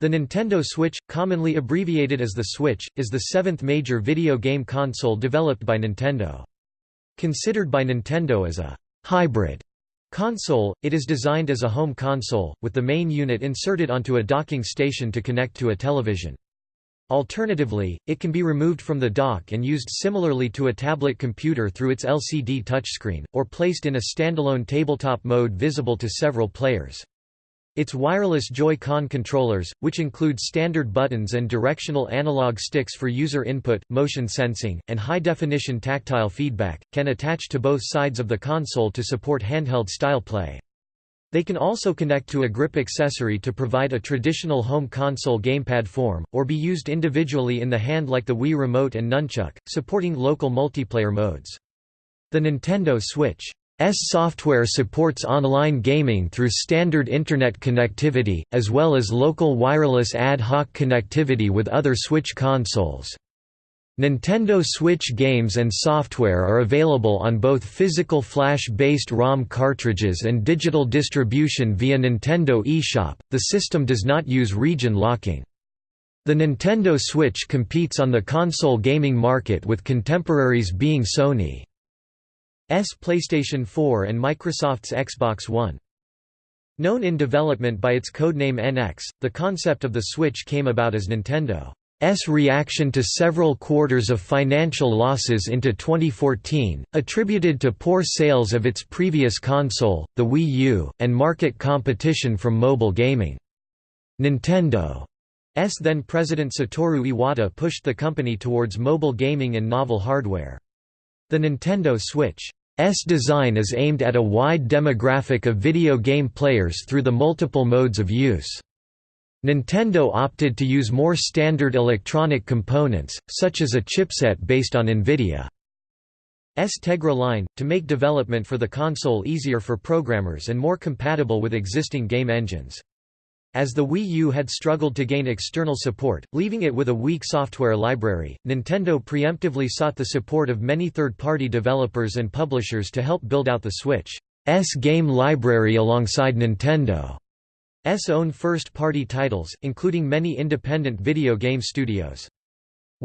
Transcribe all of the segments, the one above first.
The Nintendo Switch, commonly abbreviated as the Switch, is the seventh major video game console developed by Nintendo. Considered by Nintendo as a «hybrid» console, it is designed as a home console, with the main unit inserted onto a docking station to connect to a television. Alternatively, it can be removed from the dock and used similarly to a tablet computer through its LCD touchscreen, or placed in a standalone tabletop mode visible to several players. Its wireless Joy-Con controllers, which include standard buttons and directional analog sticks for user input, motion sensing, and high-definition tactile feedback, can attach to both sides of the console to support handheld-style play. They can also connect to a grip accessory to provide a traditional home console gamepad form, or be used individually in the hand like the Wii Remote and Nunchuck, supporting local multiplayer modes. The Nintendo Switch software supports online gaming through standard Internet connectivity, as well as local wireless ad hoc connectivity with other Switch consoles. Nintendo Switch games and software are available on both physical flash-based ROM cartridges and digital distribution via Nintendo eShop. The system does not use region locking. The Nintendo Switch competes on the console gaming market with contemporaries being Sony. S PlayStation 4 and Microsoft's Xbox One. Known in development by its codename NX, the concept of the Switch came about as Nintendo's reaction to several quarters of financial losses into 2014, attributed to poor sales of its previous console, the Wii U, and market competition from mobile gaming. Nintendo's then president Satoru Iwata pushed the company towards mobile gaming and novel hardware. The Nintendo Switch's design is aimed at a wide demographic of video game players through the multiple modes of use. Nintendo opted to use more standard electronic components, such as a chipset based on NVIDIA's Tegra line, to make development for the console easier for programmers and more compatible with existing game engines. As the Wii U had struggled to gain external support, leaving it with a weak software library, Nintendo preemptively sought the support of many third-party developers and publishers to help build out the Switch's game library alongside Nintendo's own first-party titles, including many independent video game studios.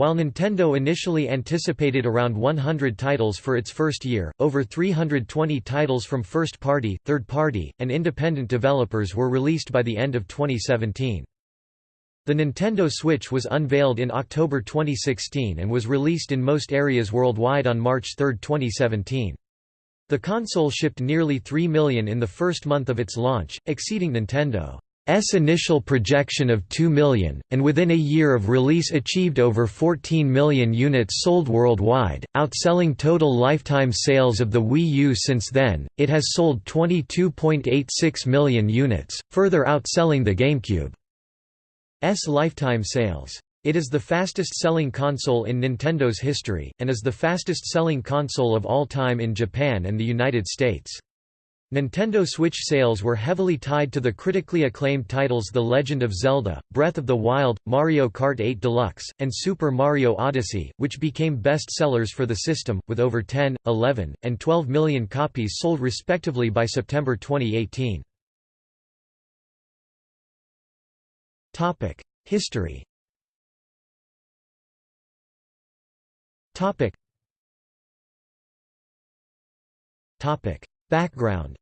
While Nintendo initially anticipated around 100 titles for its first year, over 320 titles from first-party, third-party, and independent developers were released by the end of 2017. The Nintendo Switch was unveiled in October 2016 and was released in most areas worldwide on March 3, 2017. The console shipped nearly 3 million in the first month of its launch, exceeding Nintendo. S initial projection of 2 million, and within a year of release achieved over 14 million units sold worldwide, outselling total lifetime sales of the Wii U since then. It has sold 22.86 million units, further outselling the GameCube's lifetime sales. It is the fastest-selling console in Nintendo's history, and is the fastest-selling console of all time in Japan and the United States. Nintendo Switch sales were heavily tied to the critically acclaimed titles The Legend of Zelda, Breath of the Wild, Mario Kart 8 Deluxe, and Super Mario Odyssey, which became best-sellers for the system, with over 10, 11, and 12 million copies sold respectively by September 2018. History Background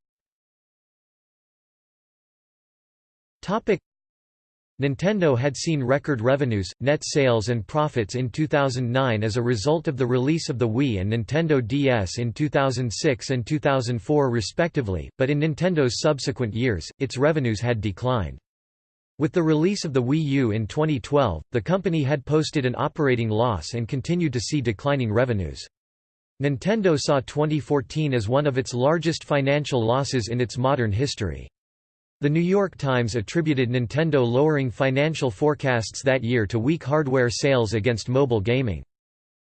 Nintendo had seen record revenues, net sales and profits in 2009 as a result of the release of the Wii and Nintendo DS in 2006 and 2004 respectively, but in Nintendo's subsequent years, its revenues had declined. With the release of the Wii U in 2012, the company had posted an operating loss and continued to see declining revenues. Nintendo saw 2014 as one of its largest financial losses in its modern history. The New York Times attributed Nintendo lowering financial forecasts that year to weak hardware sales against mobile gaming.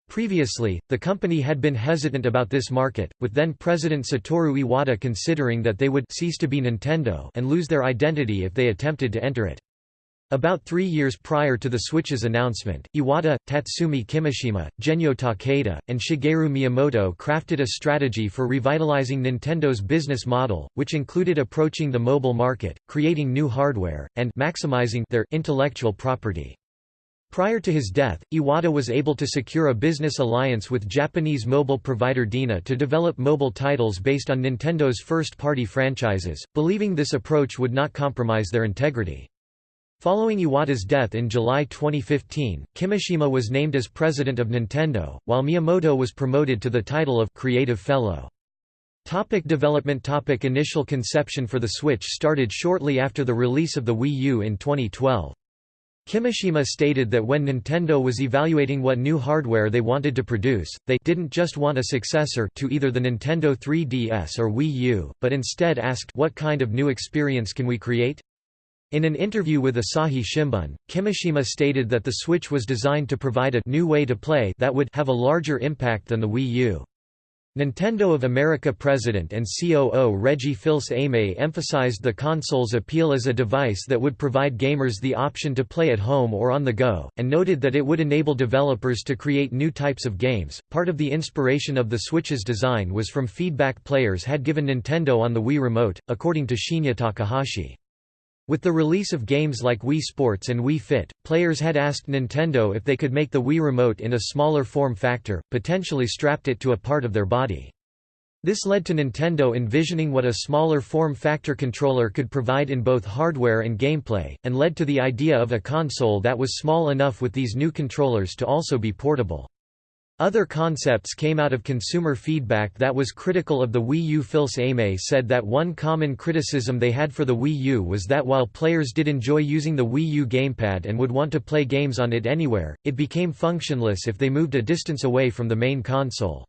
Previously, the company had been hesitant about this market, with then-President Satoru Iwata considering that they would cease to be Nintendo and lose their identity if they attempted to enter it. About three years prior to the Switch's announcement, Iwata, Tatsumi Kimishima, Genyo Takeda, and Shigeru Miyamoto crafted a strategy for revitalizing Nintendo's business model, which included approaching the mobile market, creating new hardware, and maximizing their intellectual property. Prior to his death, Iwata was able to secure a business alliance with Japanese mobile provider DeNA to develop mobile titles based on Nintendo's first-party franchises, believing this approach would not compromise their integrity. Following Iwata's death in July 2015, Kimishima was named as president of Nintendo, while Miyamoto was promoted to the title of Creative Fellow. Topic development topic Initial conception for the Switch started shortly after the release of the Wii U in 2012. Kimishima stated that when Nintendo was evaluating what new hardware they wanted to produce, they didn't just want a successor to either the Nintendo 3DS or Wii U, but instead asked what kind of new experience can we create? In an interview with Asahi Shimbun, Kimishima stated that the Switch was designed to provide a new way to play that would have a larger impact than the Wii U. Nintendo of America president and COO Reggie Fils-Aimé emphasized the console's appeal as a device that would provide gamers the option to play at home or on the go, and noted that it would enable developers to create new types of games. Part of the inspiration of the Switch's design was from feedback players had given Nintendo on the Wii Remote, according to Shinya Takahashi. With the release of games like Wii Sports and Wii Fit, players had asked Nintendo if they could make the Wii Remote in a smaller form factor, potentially strapped it to a part of their body. This led to Nintendo envisioning what a smaller form factor controller could provide in both hardware and gameplay, and led to the idea of a console that was small enough with these new controllers to also be portable. Other concepts came out of consumer feedback that was critical of the Wii U. Fils-Aimé said that one common criticism they had for the Wii U was that while players did enjoy using the Wii U gamepad and would want to play games on it anywhere, it became functionless if they moved a distance away from the main console.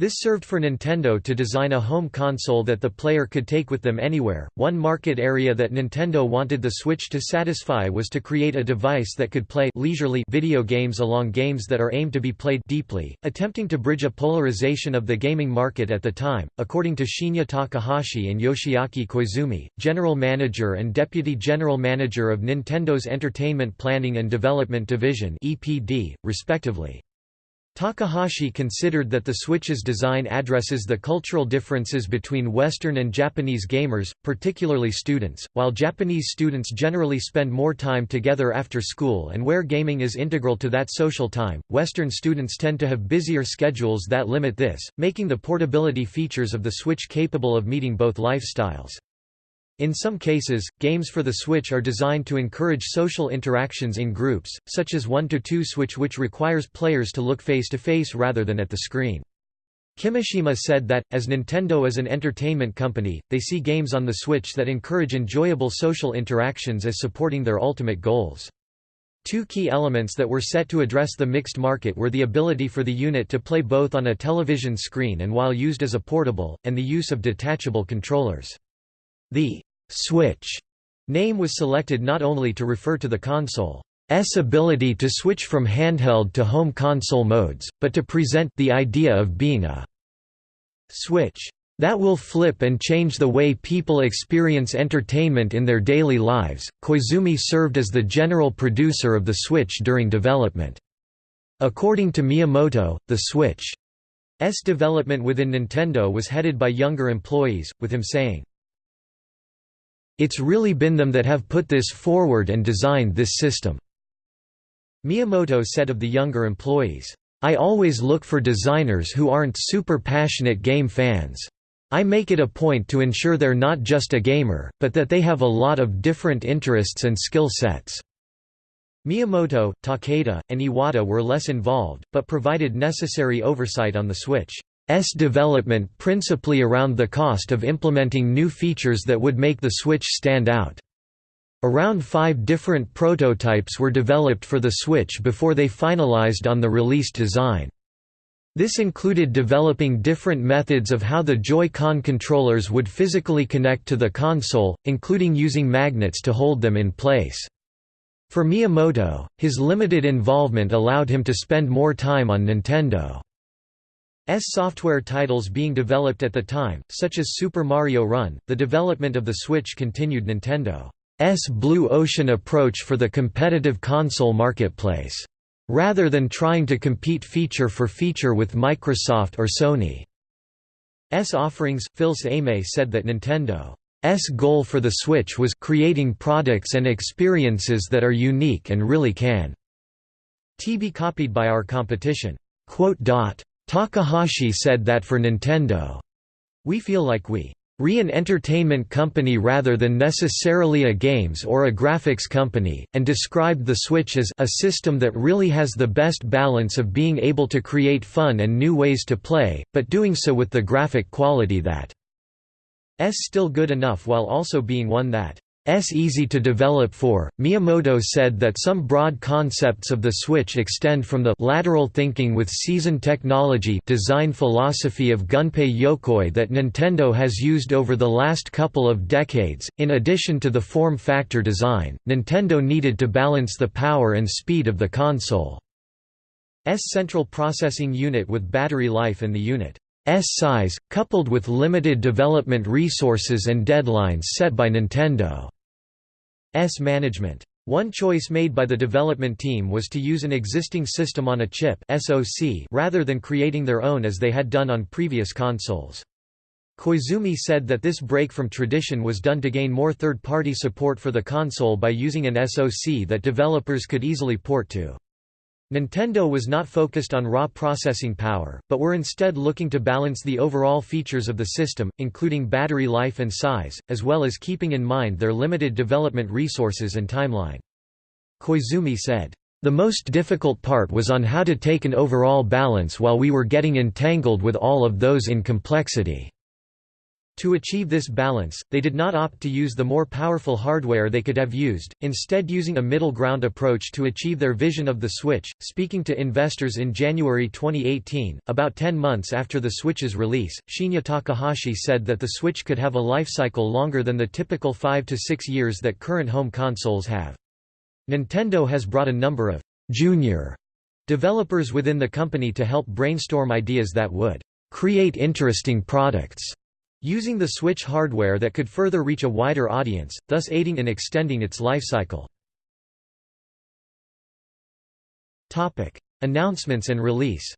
This served for Nintendo to design a home console that the player could take with them anywhere. One market area that Nintendo wanted the Switch to satisfy was to create a device that could play leisurely video games along games that are aimed to be played deeply, attempting to bridge a polarization of the gaming market at the time. According to Shinya Takahashi and Yoshiaki Koizumi, general manager and deputy general manager of Nintendo's Entertainment Planning and Development Division (EPD), respectively. Takahashi considered that the Switch's design addresses the cultural differences between Western and Japanese gamers, particularly students. While Japanese students generally spend more time together after school and where gaming is integral to that social time, Western students tend to have busier schedules that limit this, making the portability features of the Switch capable of meeting both lifestyles. In some cases, games for the Switch are designed to encourage social interactions in groups, such as 1-2 Switch which requires players to look face-to-face -face rather than at the screen. Kimishima said that, as Nintendo is an entertainment company, they see games on the Switch that encourage enjoyable social interactions as supporting their ultimate goals. Two key elements that were set to address the mixed market were the ability for the unit to play both on a television screen and while used as a portable, and the use of detachable controllers. The Switch name was selected not only to refer to the console's ability to switch from handheld to home console modes, but to present the idea of being a switch that will flip and change the way people experience entertainment in their daily lives. Koizumi served as the general producer of the Switch during development. According to Miyamoto, the Switch's development within Nintendo was headed by younger employees, with him saying, it's really been them that have put this forward and designed this system." Miyamoto said of the younger employees, "...I always look for designers who aren't super passionate game fans. I make it a point to ensure they're not just a gamer, but that they have a lot of different interests and skill sets." Miyamoto, Takeda, and Iwata were less involved, but provided necessary oversight on the Switch. S development principally around the cost of implementing new features that would make the Switch stand out. Around five different prototypes were developed for the Switch before they finalized on the released design. This included developing different methods of how the Joy-Con controllers would physically connect to the console, including using magnets to hold them in place. For Miyamoto, his limited involvement allowed him to spend more time on Nintendo. S software titles being developed at the time, such as Super Mario Run. The development of the Switch continued Nintendo's blue ocean approach for the competitive console marketplace, rather than trying to compete feature for feature with Microsoft or Sony. S offerings. Fils-Aimé said that Nintendo's goal for the Switch was creating products and experiences that are unique and really can T be copied by our competition. Takahashi said that for Nintendo, we feel like we re an entertainment company rather than necessarily a games or a graphics company, and described the Switch as a system that really has the best balance of being able to create fun and new ways to play, but doing so with the graphic quality that s still good enough while also being one that S easy to develop for. Miyamoto said that some broad concepts of the Switch extend from the lateral thinking with season technology design philosophy of Gunpei Yokoi that Nintendo has used over the last couple of decades. In addition to the form factor design, Nintendo needed to balance the power and speed of the console's central processing unit with battery life in the unit S size, coupled with limited development resources and deadlines set by Nintendo's management. One choice made by the development team was to use an existing system on a chip SoC rather than creating their own as they had done on previous consoles. Koizumi said that this break from tradition was done to gain more third-party support for the console by using an SoC that developers could easily port to. Nintendo was not focused on raw processing power, but were instead looking to balance the overall features of the system, including battery life and size, as well as keeping in mind their limited development resources and timeline. Koizumi said, "...the most difficult part was on how to take an overall balance while we were getting entangled with all of those in complexity." To achieve this balance, they did not opt to use the more powerful hardware they could have used, instead using a middle ground approach to achieve their vision of the Switch. Speaking to investors in January 2018, about 10 months after the Switch's release, Shinya Takahashi said that the Switch could have a life cycle longer than the typical 5 to 6 years that current home consoles have. Nintendo has brought a number of junior developers within the company to help brainstorm ideas that would create interesting products using the Switch hardware that could further reach a wider audience, thus aiding in extending its lifecycle. Announcements and release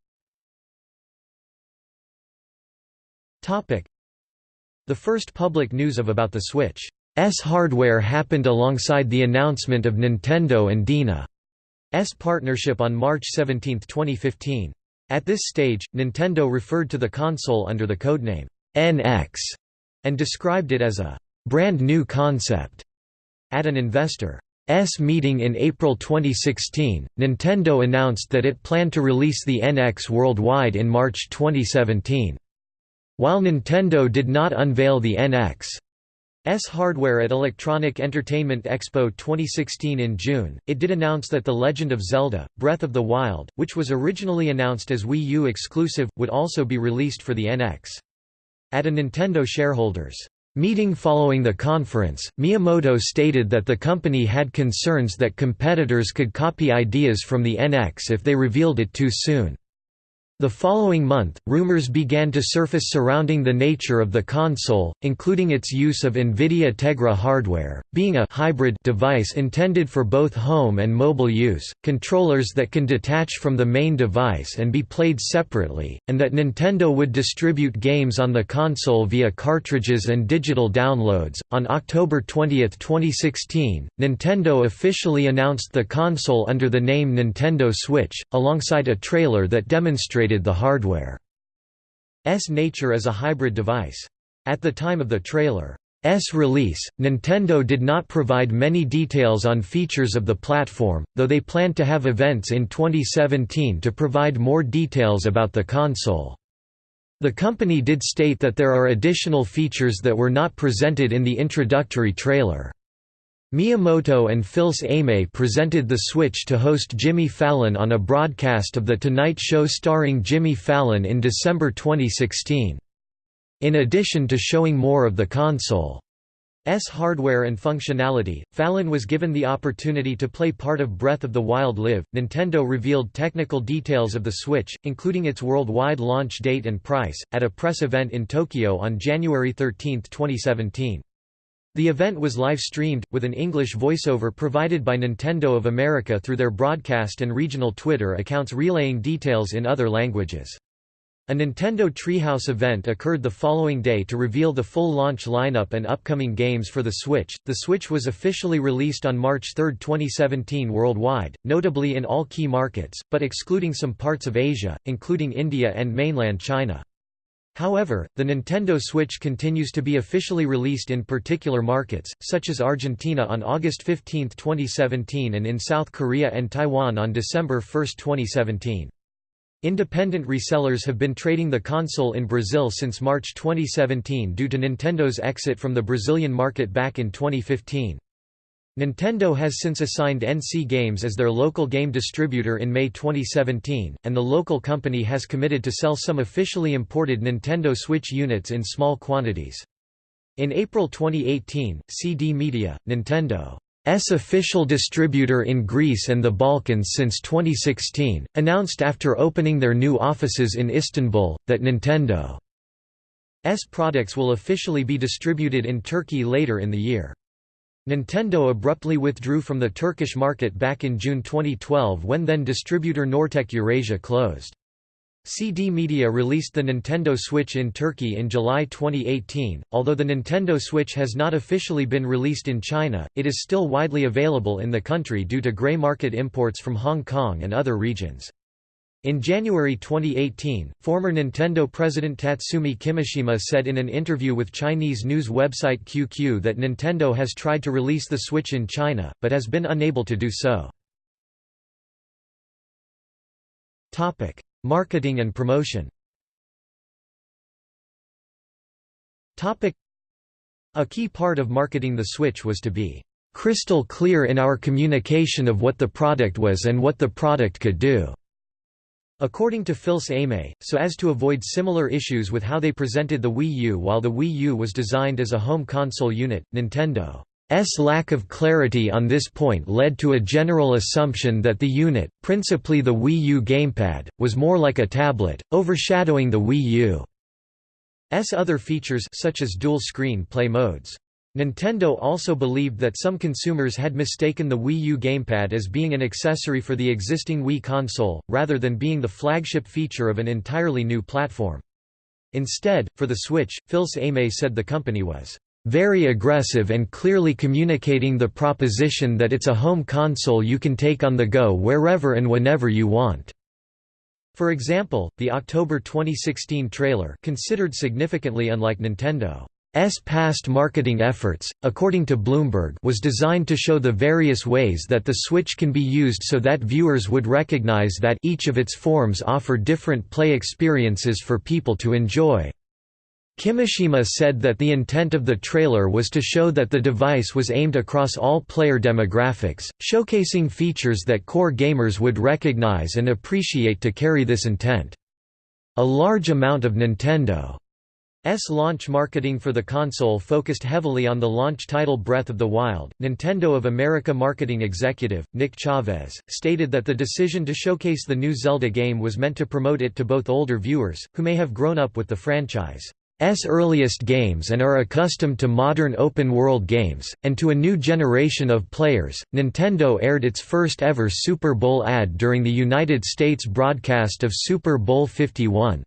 The first public news of about the Switch's hardware happened alongside the announcement of Nintendo and DeNA's partnership on March 17, 2015. At this stage, Nintendo referred to the console under the codename NX and described it as a brand new concept. At an investor's meeting in April 2016, Nintendo announced that it planned to release the NX worldwide in March 2017. While Nintendo did not unveil the NX's hardware at Electronic Entertainment Expo 2016 in June, it did announce that The Legend of Zelda, Breath of the Wild, which was originally announced as Wii U exclusive, would also be released for the NX. At a Nintendo shareholders' meeting following the conference, Miyamoto stated that the company had concerns that competitors could copy ideas from the NX if they revealed it too soon. The following month, rumors began to surface surrounding the nature of the console, including its use of NVIDIA Tegra hardware, being a hybrid device intended for both home and mobile use, controllers that can detach from the main device and be played separately, and that Nintendo would distribute games on the console via cartridges and digital downloads. On October 20, 2016, Nintendo officially announced the console under the name Nintendo Switch, alongside a trailer that demonstrated the hardware's nature as a hybrid device. At the time of the trailer's release, Nintendo did not provide many details on features of the platform, though they planned to have events in 2017 to provide more details about the console. The company did state that there are additional features that were not presented in the introductory trailer. Miyamoto and Fils-Aimé presented the Switch to host Jimmy Fallon on a broadcast of The Tonight Show starring Jimmy Fallon in December 2016. In addition to showing more of the console's hardware and functionality, Fallon was given the opportunity to play part of Breath of the Wild Live. Nintendo revealed technical details of the Switch, including its worldwide launch date and price, at a press event in Tokyo on January 13, 2017. The event was live-streamed, with an English voiceover provided by Nintendo of America through their broadcast and regional Twitter accounts relaying details in other languages. A Nintendo Treehouse event occurred the following day to reveal the full launch lineup and upcoming games for the Switch. The Switch was officially released on March 3, 2017 worldwide, notably in all key markets, but excluding some parts of Asia, including India and mainland China. However, the Nintendo Switch continues to be officially released in particular markets, such as Argentina on August 15, 2017 and in South Korea and Taiwan on December 1, 2017. Independent resellers have been trading the console in Brazil since March 2017 due to Nintendo's exit from the Brazilian market back in 2015. Nintendo has since assigned NC Games as their local game distributor in May 2017, and the local company has committed to sell some officially imported Nintendo Switch units in small quantities. In April 2018, CD Media, Nintendo S official distributor in Greece and the Balkans since 2016, announced after opening their new offices in Istanbul, that Nintendo's products will officially be distributed in Turkey later in the year. Nintendo abruptly withdrew from the Turkish market back in June 2012 when then distributor Nortec Eurasia closed. CD Media released the Nintendo Switch in Turkey in July 2018. Although the Nintendo Switch has not officially been released in China, it is still widely available in the country due to grey market imports from Hong Kong and other regions. In January 2018, former Nintendo president Tatsumi Kimishima said in an interview with Chinese news website QQ that Nintendo has tried to release the Switch in China, but has been unable to do so. Marketing and promotion A key part of marketing the Switch was to be crystal clear in our communication of what the product was and what the product could do. According to Fils-Aimé, so as to avoid similar issues with how they presented the Wii U while the Wii U was designed as a home console unit, Nintendo lack of clarity on this point led to a general assumption that the unit, principally the Wii U gamepad, was more like a tablet, overshadowing the Wii U's other features such as dual-screen play modes. Nintendo also believed that some consumers had mistaken the Wii U gamepad as being an accessory for the existing Wii console, rather than being the flagship feature of an entirely new platform. Instead, for the Switch, Phil Aimé said the company was very aggressive and clearly communicating the proposition that it's a home console you can take on the go wherever and whenever you want. For example, the October 2016 trailer considered significantly unlike Nintendo. S past marketing efforts, according to Bloomberg was designed to show the various ways that the Switch can be used so that viewers would recognize that each of its forms offer different play experiences for people to enjoy. Kimishima said that the intent of the trailer was to show that the device was aimed across all player demographics, showcasing features that core gamers would recognize and appreciate to carry this intent. A large amount of Nintendo's launch marketing for the console focused heavily on the launch title Breath of the Wild. Nintendo of America marketing executive, Nick Chavez, stated that the decision to showcase the new Zelda game was meant to promote it to both older viewers, who may have grown up with the franchise. S earliest games and are accustomed to modern open-world games, and to a new generation of players. Nintendo aired its first ever Super Bowl ad during the United States broadcast of Super Bowl 51.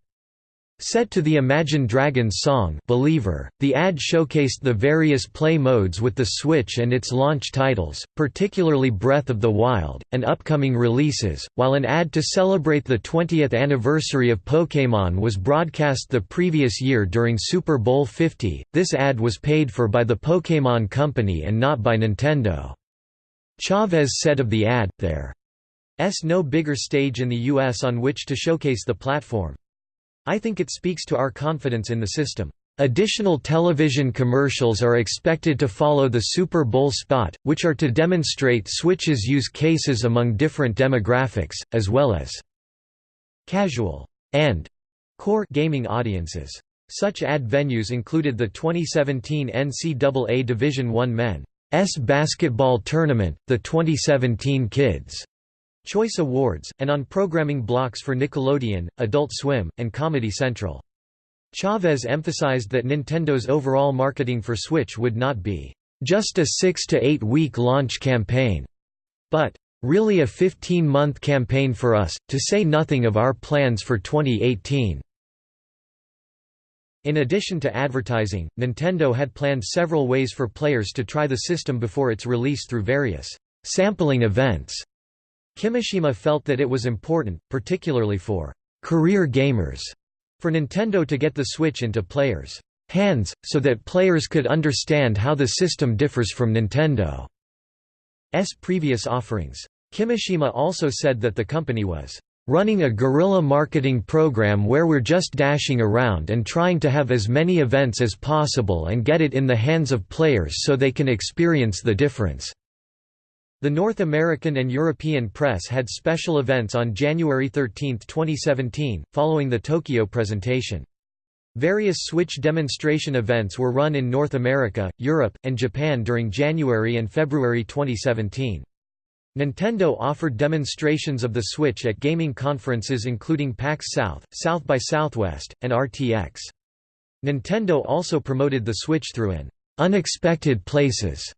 Set to the Imagine Dragons song Believer, the ad showcased the various play modes with the Switch and its launch titles, particularly Breath of the Wild, and upcoming releases, while an ad to celebrate the 20th anniversary of Pokémon was broadcast the previous year during Super Bowl 50. This ad was paid for by the Pokémon Company and not by Nintendo. Chavez said of the ad, there's no bigger stage in the US on which to showcase the platform. I think it speaks to our confidence in the system. Additional television commercials are expected to follow the Super Bowl spot, which are to demonstrate Switch's use cases among different demographics, as well as casual and core gaming audiences. Such ad venues included the 2017 NCAA Division I Men's Basketball Tournament, the 2017 Kids' Choice Awards, and on programming blocks for Nickelodeon, Adult Swim, and Comedy Central. Chavez emphasized that Nintendo's overall marketing for Switch would not be just a six to eight week launch campaign, but really a 15-month campaign for us, to say nothing of our plans for 2018. In addition to advertising, Nintendo had planned several ways for players to try the system before its release through various sampling events. Kimishima felt that it was important, particularly for career gamers, for Nintendo to get the Switch into players' hands, so that players could understand how the system differs from Nintendo's previous offerings. Kimishima also said that the company was running a guerrilla marketing program where we're just dashing around and trying to have as many events as possible and get it in the hands of players so they can experience the difference." The North American and European press had special events on January 13, 2017, following the Tokyo presentation. Various Switch demonstration events were run in North America, Europe, and Japan during January and February 2017. Nintendo offered demonstrations of the Switch at gaming conferences including PAX South, South by Southwest, and RTX. Nintendo also promoted the Switch through an "'Unexpected Places'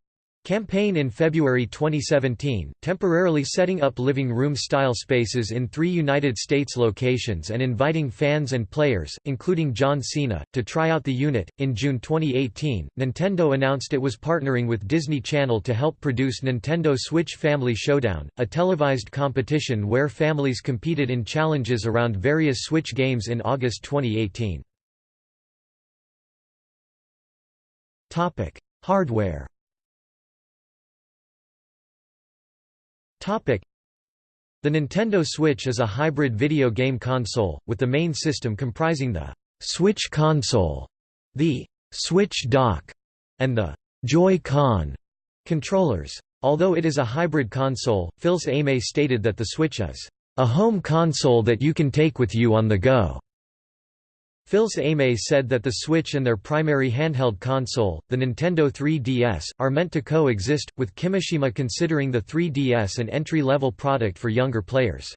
Campaign in February 2017, temporarily setting up living room-style spaces in three United States locations and inviting fans and players, including John Cena, to try out the unit. In June 2018, Nintendo announced it was partnering with Disney Channel to help produce Nintendo Switch Family Showdown, a televised competition where families competed in challenges around various Switch games in August 2018. Hardware The Nintendo Switch is a hybrid video game console, with the main system comprising the Switch console, the Switch dock, and the Joy-Con controllers. Although it is a hybrid console, Fils-Aimé stated that the Switch is a home console that you can take with you on the go. Fils-Aimé said that the Switch and their primary handheld console, the Nintendo 3DS, are meant to coexist, with Kimishima considering the 3DS an entry-level product for younger players.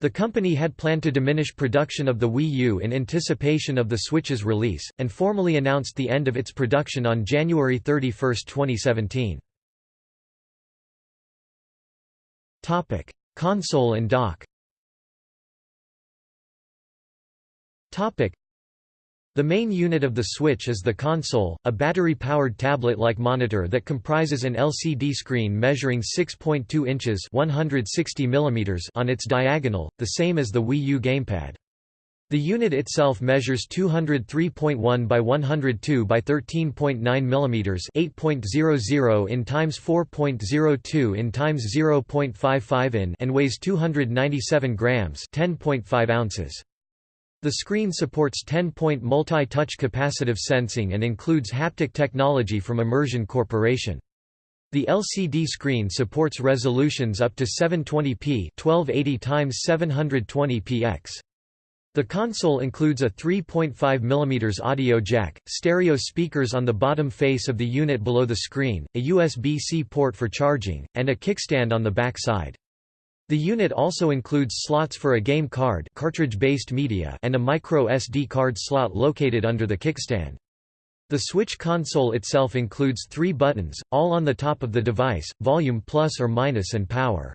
The company had planned to diminish production of the Wii U in anticipation of the Switch's release, and formally announced the end of its production on January 31, 2017. Topic. Console and dock the main unit of the Switch is the console, a battery-powered tablet-like monitor that comprises an LCD screen measuring 6.2 inches 160 mm on its diagonal, the same as the Wii U gamepad. The unit itself measures 203.1 by 102 by 13.9 mm 8.00 in times 4.02 in times 0.55 in and weighs 297 grams 10.5 ounces. The screen supports 10-point multi-touch capacitive sensing and includes haptic technology from Immersion Corporation. The LCD screen supports resolutions up to 720p 1280 x 720px. The console includes a 3.5 mm audio jack, stereo speakers on the bottom face of the unit below the screen, a USB-C port for charging, and a kickstand on the back side. The unit also includes slots for a game card cartridge-based media and a micro SD card slot located under the kickstand. The Switch console itself includes three buttons, all on the top of the device, volume plus or minus and power.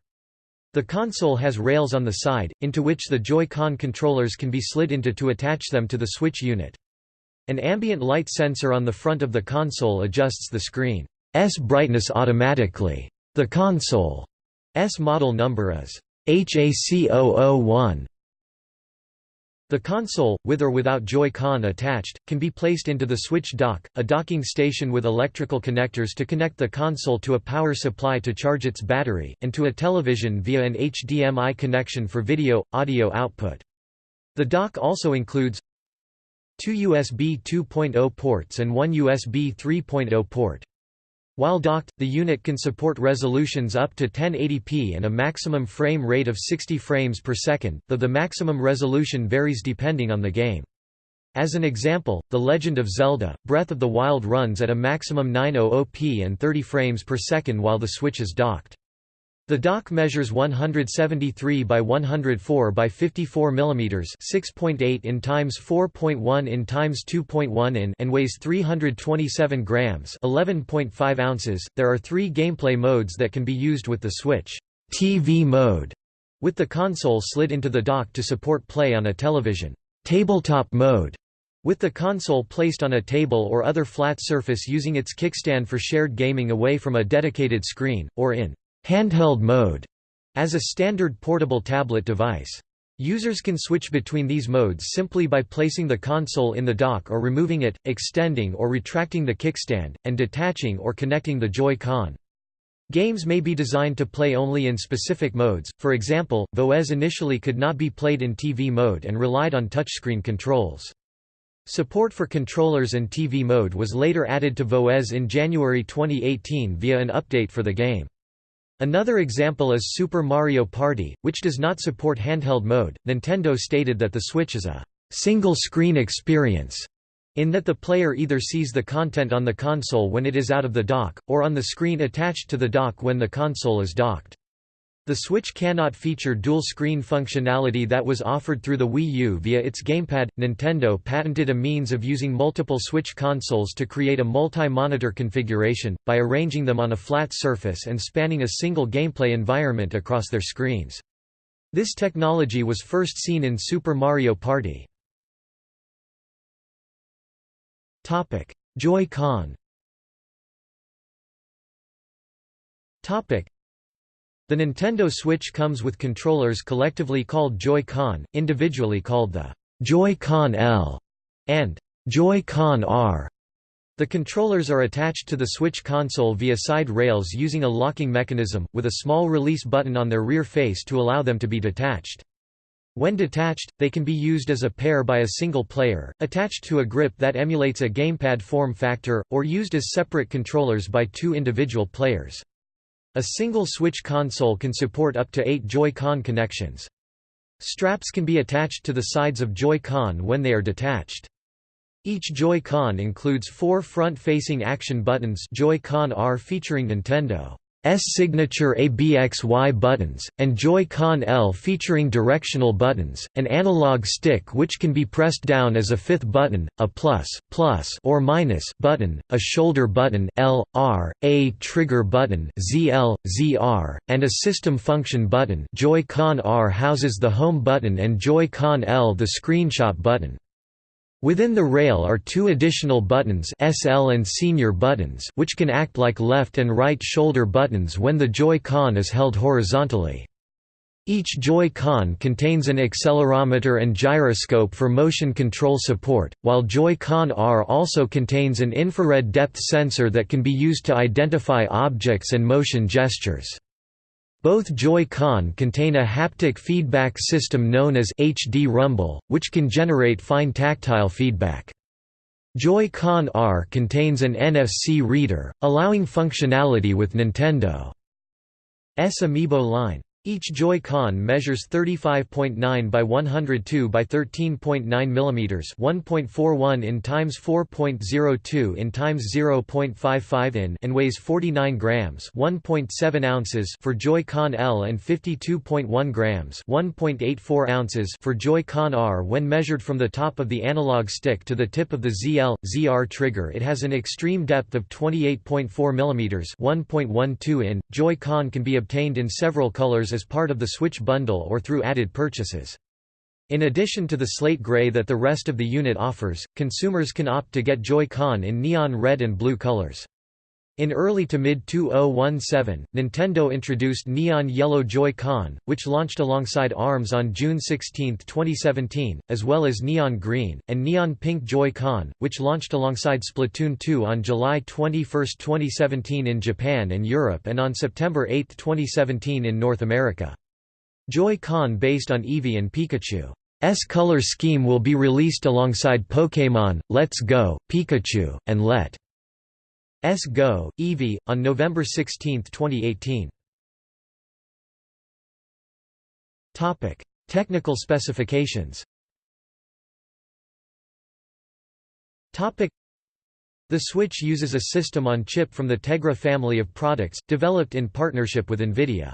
The console has rails on the side, into which the Joy-Con controllers can be slid into to attach them to the Switch unit. An ambient light sensor on the front of the console adjusts the screen's brightness automatically. The console S model number is HAC001. The console, with or without Joy-Con attached, can be placed into the Switch dock, a docking station with electrical connectors to connect the console to a power supply to charge its battery, and to a television via an HDMI connection for video, audio output. The dock also includes two USB 2.0 ports and one USB 3.0 port. While docked, the unit can support resolutions up to 1080p and a maximum frame rate of 60 frames per second, though the maximum resolution varies depending on the game. As an example, The Legend of Zelda, Breath of the Wild runs at a maximum 900p and 30 frames per second while the Switch is docked. The dock measures 173 by 104 by 54 mm 6.8 in times 4.1 in times 2.1 in and weighs 327 grams 11.5 ounces. There are three gameplay modes that can be used with the Switch. TV mode, with the console slid into the dock to support play on a television. Tabletop mode, with the console placed on a table or other flat surface using its kickstand for shared gaming away from a dedicated screen, or in handheld mode as a standard portable tablet device. Users can switch between these modes simply by placing the console in the dock or removing it, extending or retracting the kickstand, and detaching or connecting the Joy-Con. Games may be designed to play only in specific modes, for example, Voez initially could not be played in TV mode and relied on touchscreen controls. Support for controllers and TV mode was later added to Voez in January 2018 via an update for the game. Another example is Super Mario Party, which does not support handheld mode. Nintendo stated that the Switch is a single screen experience, in that the player either sees the content on the console when it is out of the dock, or on the screen attached to the dock when the console is docked. The Switch cannot feature dual-screen functionality that was offered through the Wii U via its gamepad. Nintendo patented a means of using multiple Switch consoles to create a multi-monitor configuration, by arranging them on a flat surface and spanning a single gameplay environment across their screens. This technology was first seen in Super Mario Party. Joy-Con the Nintendo Switch comes with controllers collectively called Joy-Con, individually called the Joy-Con L and Joy-Con R. The controllers are attached to the Switch console via side rails using a locking mechanism, with a small release button on their rear face to allow them to be detached. When detached, they can be used as a pair by a single player, attached to a grip that emulates a gamepad form factor, or used as separate controllers by two individual players. A single Switch console can support up to eight Joy-Con connections. Straps can be attached to the sides of Joy-Con when they are detached. Each Joy-Con includes four front-facing action buttons Joy-Con R featuring Nintendo signature ABXY buttons, and Joy-Con L featuring directional buttons, an analog stick which can be pressed down as a fifth button, a plus, plus or minus button, a shoulder button L, R, A trigger button ZL, ZR, and a system function button Joy-Con R houses the home button and Joy-Con L the screenshot button. Within the rail are two additional buttons SL and SR buttons which can act like left and right shoulder buttons when the Joy-Con is held horizontally. Each Joy-Con contains an accelerometer and gyroscope for motion control support, while Joy-Con R also contains an infrared depth sensor that can be used to identify objects and motion gestures. Both Joy-Con contain a haptic feedback system known as HD Rumble, which can generate fine tactile feedback. Joy-Con R contains an NFC reader, allowing functionality with Nintendo's Amiibo line. Each Joy-Con measures 35.9 by 102 by 13.9 mm, 1.41 in times 4.02 in times 0.55 in, and weighs 49 grams, 1.7 ounces for Joy-Con L and 52.1 grams, 1.84 ounces for Joy-Con R. When measured from the top of the analog stick to the tip of the ZL ZR trigger, it has an extreme depth of 28.4 mm, 1.12 in. Joy-Con can be obtained in several colors as part of the Switch bundle or through added purchases. In addition to the slate gray that the rest of the unit offers, consumers can opt to get Joy-Con in neon red and blue colors. In early to mid-2017, Nintendo introduced Neon Yellow Joy-Con, which launched alongside ARMS on June 16, 2017, as well as Neon Green, and Neon Pink Joy-Con, which launched alongside Splatoon 2 on July 21, 2017 in Japan and Europe and on September 8, 2017 in North America. Joy-Con based on Eevee and Pikachu's color scheme will be released alongside Pokémon, Let's Go, Pikachu, and Let S Go, Eevee, on November 16, 2018. Topic: Technical specifications. Topic: The Switch uses a system on chip from the Tegra family of products, developed in partnership with NVIDIA.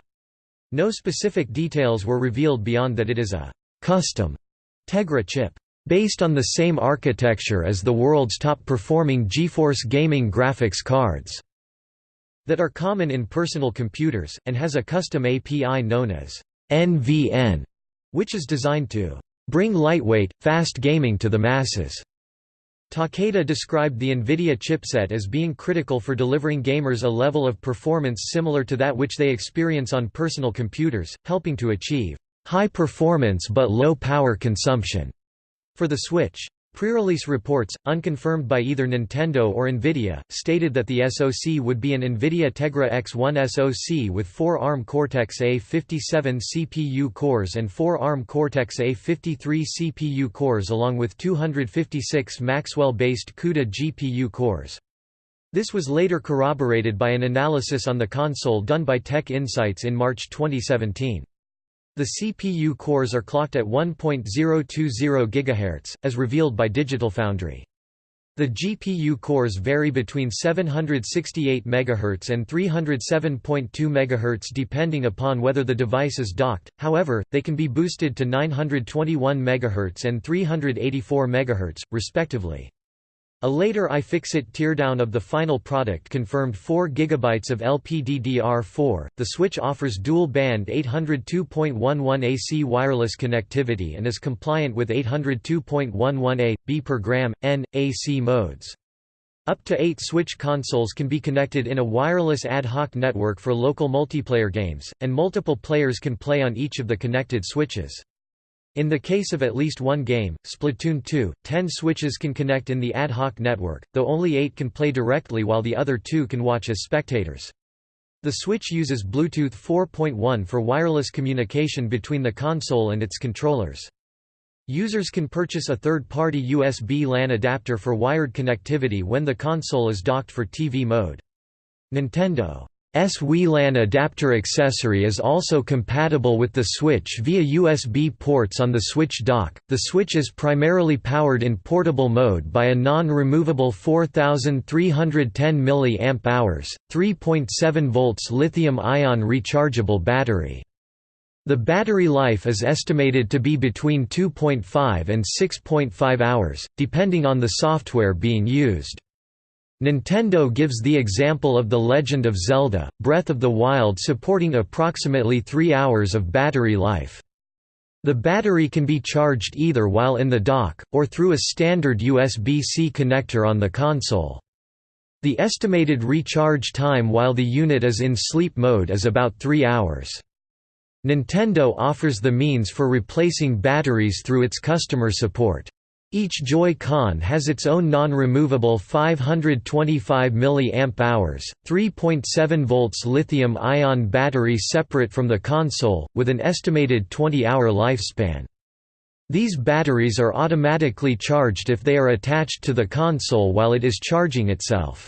No specific details were revealed beyond that it is a «custom» Tegra chip. Based on the same architecture as the world's top-performing GeForce gaming graphics cards that are common in personal computers, and has a custom API known as NVN, which is designed to bring lightweight, fast gaming to the masses. Takeda described the NVIDIA chipset as being critical for delivering gamers a level of performance similar to that which they experience on personal computers, helping to achieve high performance but low power consumption for the Switch. Pre-release reports, unconfirmed by either Nintendo or Nvidia, stated that the SoC would be an Nvidia Tegra X1 SoC with 4 ARM Cortex-A57 CPU cores and 4 ARM Cortex-A53 CPU cores along with 256 Maxwell-based CUDA GPU cores. This was later corroborated by an analysis on the console done by Tech Insights in March 2017. The CPU cores are clocked at 1.020 GHz, as revealed by Digital Foundry. The GPU cores vary between 768 MHz and 307.2 MHz depending upon whether the device is docked, however, they can be boosted to 921 MHz and 384 MHz, respectively. A later iFixit teardown of the final product confirmed 4 GB of LPDDR4. The Switch offers dual band 802.11 AC wireless connectivity and is compliant with 802.11a, B per gram, N, AC modes. Up to eight Switch consoles can be connected in a wireless ad hoc network for local multiplayer games, and multiple players can play on each of the connected switches. In the case of at least one game, Splatoon 2, 10 switches can connect in the ad hoc network, though only 8 can play directly while the other two can watch as spectators. The Switch uses Bluetooth 4.1 for wireless communication between the console and its controllers. Users can purchase a third-party USB LAN adapter for wired connectivity when the console is docked for TV mode. Nintendo S WLAN adapter accessory is also compatible with the Switch via USB ports on the Switch dock. The Switch is primarily powered in portable mode by a non-removable 4310 mAh, 3.7 volts lithium-ion rechargeable battery. The battery life is estimated to be between 2.5 and 6.5 hours, depending on the software being used. Nintendo gives the example of The Legend of Zelda, Breath of the Wild supporting approximately 3 hours of battery life. The battery can be charged either while in the dock, or through a standard USB-C connector on the console. The estimated recharge time while the unit is in sleep mode is about 3 hours. Nintendo offers the means for replacing batteries through its customer support. Each Joy-Con has its own non-removable 525 mAh, 3.7 volts lithium-ion battery separate from the console, with an estimated 20-hour lifespan. These batteries are automatically charged if they are attached to the console while it is charging itself.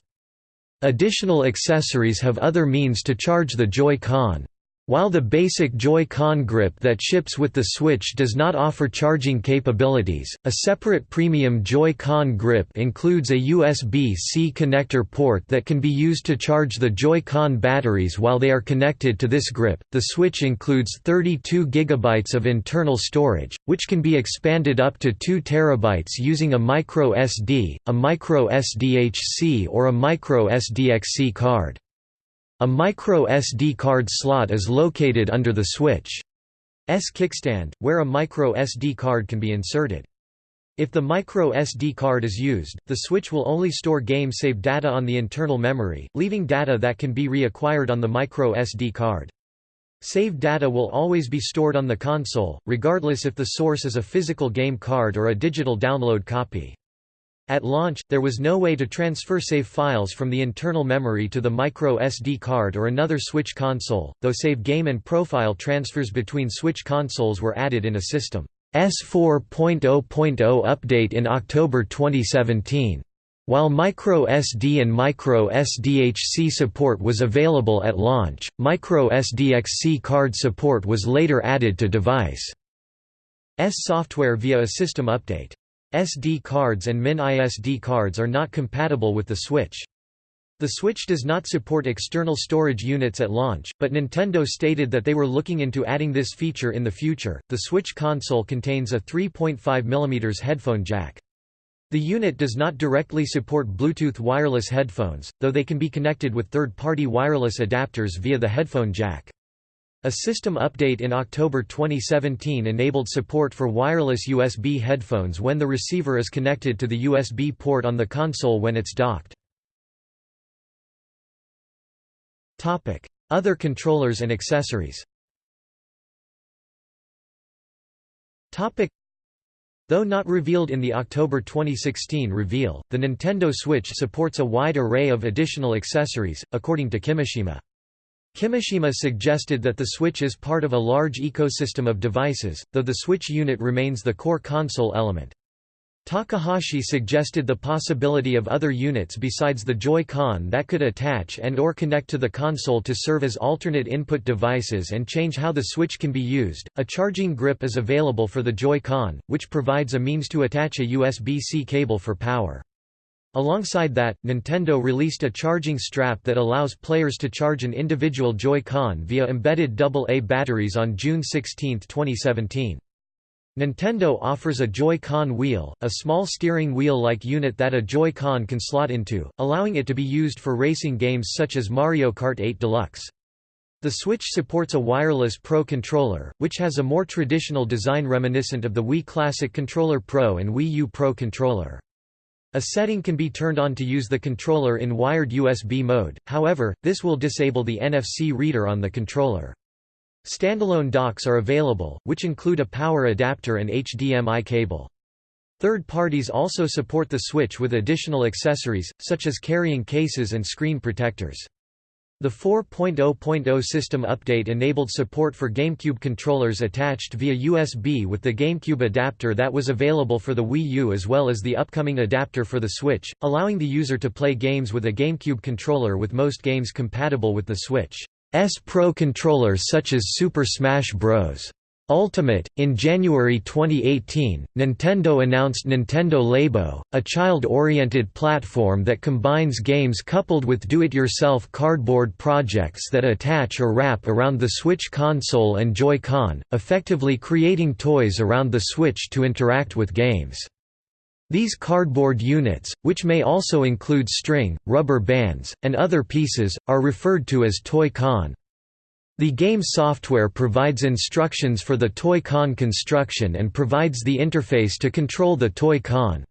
Additional accessories have other means to charge the Joy-Con. While the basic Joy-Con grip that ships with the Switch does not offer charging capabilities, a separate premium Joy-Con grip includes a USB-C connector port that can be used to charge the Joy-Con batteries while they are connected to this grip. The Switch includes 32 GB of internal storage, which can be expanded up to 2 TB using a micro SD, a micro SDHC or a micro SDXC card. A micro SD card slot is located under the Switch's kickstand, where a micro SD card can be inserted. If the micro SD card is used, the Switch will only store game save data on the internal memory, leaving data that can be reacquired on the micro SD card. Saved data will always be stored on the console, regardless if the source is a physical game card or a digital download copy. At launch, there was no way to transfer save files from the internal memory to the micro SD card or another Switch console, though save game and profile transfers between Switch consoles were added in a System S4.0.0 update in October 2017. While micro SD and micro SDHC support was available at launch, micro SDXC card support was later added to device S software via a system update. SD cards and mini SD cards are not compatible with the Switch. The Switch does not support external storage units at launch, but Nintendo stated that they were looking into adding this feature in the future. The Switch console contains a 3.5 mm headphone jack. The unit does not directly support Bluetooth wireless headphones, though they can be connected with third-party wireless adapters via the headphone jack. A system update in October 2017 enabled support for wireless USB headphones when the receiver is connected to the USB port on the console when it's docked. Other controllers and accessories Though not revealed in the October 2016 reveal, the Nintendo Switch supports a wide array of additional accessories, according to Kimishima. Kimishima suggested that the Switch is part of a large ecosystem of devices, though the Switch unit remains the core console element. Takahashi suggested the possibility of other units besides the Joy-Con that could attach and or connect to the console to serve as alternate input devices and change how the Switch can be used. A charging grip is available for the Joy-Con, which provides a means to attach a USB-C cable for power. Alongside that, Nintendo released a charging strap that allows players to charge an individual Joy-Con via embedded AA batteries on June 16, 2017. Nintendo offers a Joy-Con wheel, a small steering wheel-like unit that a Joy-Con can slot into, allowing it to be used for racing games such as Mario Kart 8 Deluxe. The Switch supports a wireless Pro controller, which has a more traditional design reminiscent of the Wii Classic Controller Pro and Wii U Pro controller. A setting can be turned on to use the controller in wired USB mode, however, this will disable the NFC reader on the controller. Standalone docks are available, which include a power adapter and HDMI cable. Third parties also support the Switch with additional accessories, such as carrying cases and screen protectors. The 4.0.0 system update enabled support for GameCube controllers attached via USB with the GameCube adapter that was available for the Wii U as well as the upcoming adapter for the Switch, allowing the user to play games with a GameCube controller with most games compatible with the Switch. S Pro controllers such as Super Smash Bros. Ultimate. In January 2018, Nintendo announced Nintendo Labo, a child-oriented platform that combines games coupled with do-it-yourself cardboard projects that attach or wrap around the Switch console and Joy-Con, effectively creating toys around the Switch to interact with games. These cardboard units, which may also include string, rubber bands, and other pieces, are referred to as Toy-Con. The game software provides instructions for the Toy-Con construction and provides the interface to control the Toy-Con.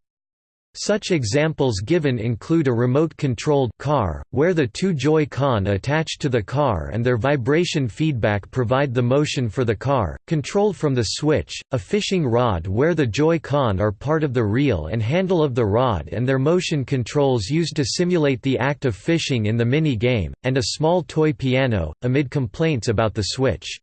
Such examples given include a remote-controlled car, where the two Joy-Con attached to the car and their vibration feedback provide the motion for the car, controlled from the switch, a fishing rod where the Joy-Con are part of the reel and handle of the rod and their motion controls used to simulate the act of fishing in the mini-game, and a small toy piano, amid complaints about the Switch.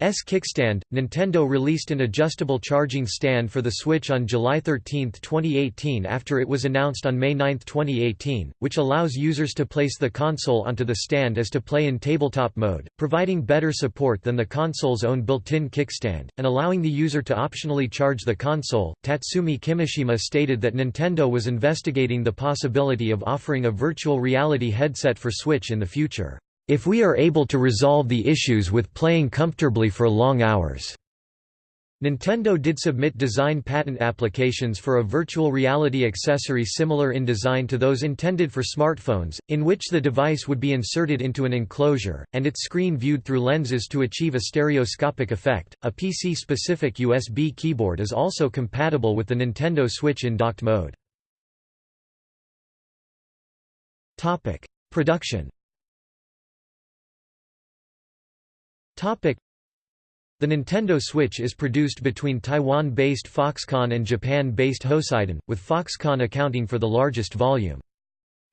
S kickstand. Nintendo released an adjustable charging stand for the Switch on July 13, 2018 after it was announced on May 9, 2018, which allows users to place the console onto the stand as to play in tabletop mode, providing better support than the console's own built-in kickstand, and allowing the user to optionally charge the console. Tatsumi Kimishima stated that Nintendo was investigating the possibility of offering a virtual reality headset for Switch in the future if we are able to resolve the issues with playing comfortably for long hours. Nintendo did submit design patent applications for a virtual reality accessory similar in design to those intended for smartphones, in which the device would be inserted into an enclosure, and its screen viewed through lenses to achieve a stereoscopic effect. A PC specific USB keyboard is also compatible with the Nintendo Switch in docked mode. Production The Nintendo Switch is produced between Taiwan-based Foxconn and Japan-based Hosiden, with Foxconn accounting for the largest volume.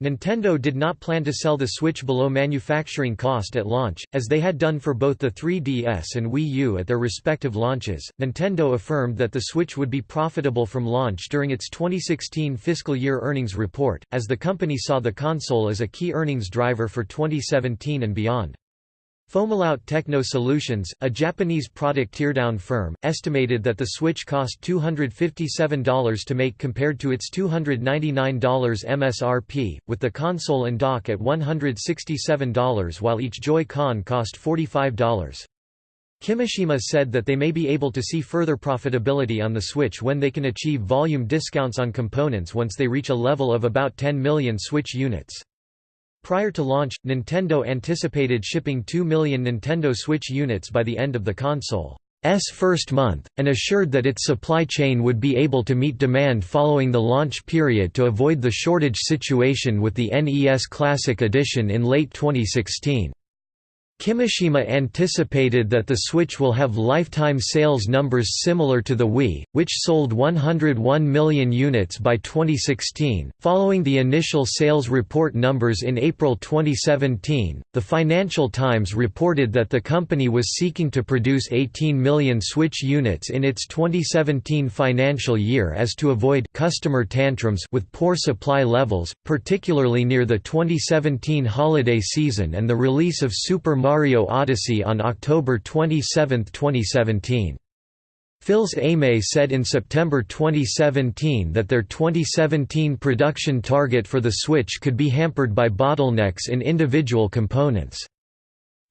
Nintendo did not plan to sell the Switch below manufacturing cost at launch, as they had done for both the 3DS and Wii U at their respective launches. Nintendo affirmed that the Switch would be profitable from launch during its 2016 fiscal year earnings report, as the company saw the console as a key earnings driver for 2017 and beyond. Fomalhaut Techno Solutions, a Japanese product teardown firm, estimated that the Switch cost $257 to make compared to its $299 MSRP, with the console and dock at $167 while each Joy-Con cost $45. Kimishima said that they may be able to see further profitability on the Switch when they can achieve volume discounts on components once they reach a level of about 10 million Switch units. Prior to launch, Nintendo anticipated shipping 2 million Nintendo Switch units by the end of the console's first month, and assured that its supply chain would be able to meet demand following the launch period to avoid the shortage situation with the NES Classic Edition in late 2016. Kimishima anticipated that the Switch will have lifetime sales numbers similar to the Wii, which sold 101 million units by 2016. Following the initial sales report numbers in April 2017, the Financial Times reported that the company was seeking to produce 18 million Switch units in its 2017 financial year as to avoid customer tantrums with poor supply levels, particularly near the 2017 holiday season and the release of Super Mario Odyssey on October 27, 2017. Fils-Aimé said in September 2017 that their 2017 production target for the Switch could be hampered by bottlenecks in individual components.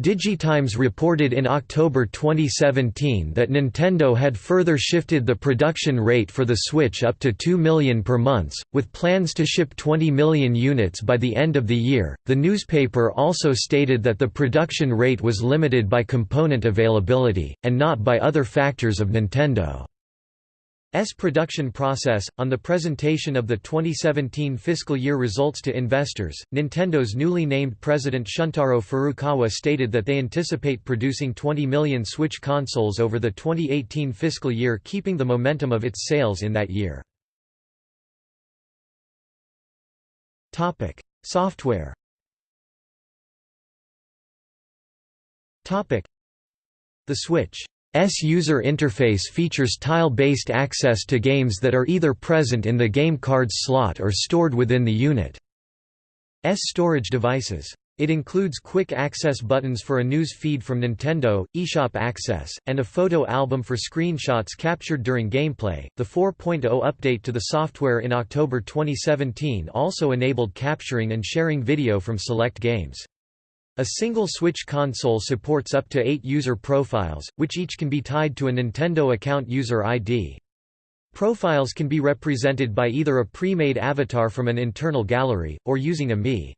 Digitimes reported in October 2017 that Nintendo had further shifted the production rate for the Switch up to 2 million per month, with plans to ship 20 million units by the end of the year. The newspaper also stated that the production rate was limited by component availability, and not by other factors of Nintendo. S production process. On the presentation of the 2017 fiscal year results to investors, Nintendo's newly named president Shuntaro Furukawa stated that they anticipate producing 20 million Switch consoles over the 2018 fiscal year, keeping the momentum of its sales in that year. Topic: Software. Topic: The Switch user interface features tile-based access to games that are either present in the game card's slot or stored within the unit's storage devices. It includes quick access buttons for a news feed from Nintendo, eShop access, and a photo album for screenshots captured during gameplay. The 4.0 update to the software in October 2017 also enabled capturing and sharing video from select games. A single Switch console supports up to eight user profiles, which each can be tied to a Nintendo account user ID. Profiles can be represented by either a pre-made avatar from an internal gallery, or using a Mii.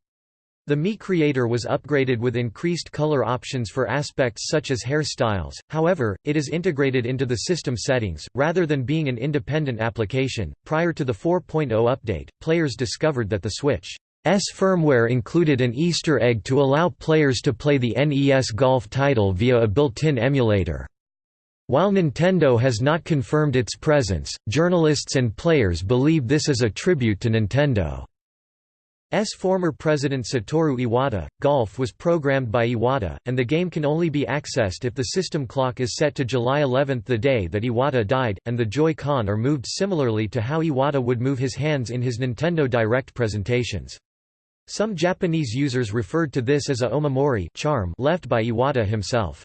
The Mii Creator was upgraded with increased color options for aspects such as hairstyles, however, it is integrated into the system settings, rather than being an independent application. Prior to the 4.0 update, players discovered that the Switch firmware included an Easter egg to allow players to play the NES Golf title via a built-in emulator. While Nintendo has not confirmed its presence, journalists and players believe this is a tribute to Nintendo's former president Satoru Iwata. Golf was programmed by Iwata, and the game can only be accessed if the system clock is set to July 11 the day that Iwata died, and the Joy-Con are moved similarly to how Iwata would move his hands in his Nintendo Direct presentations. Some Japanese users referred to this as a omamori charm left by Iwata himself.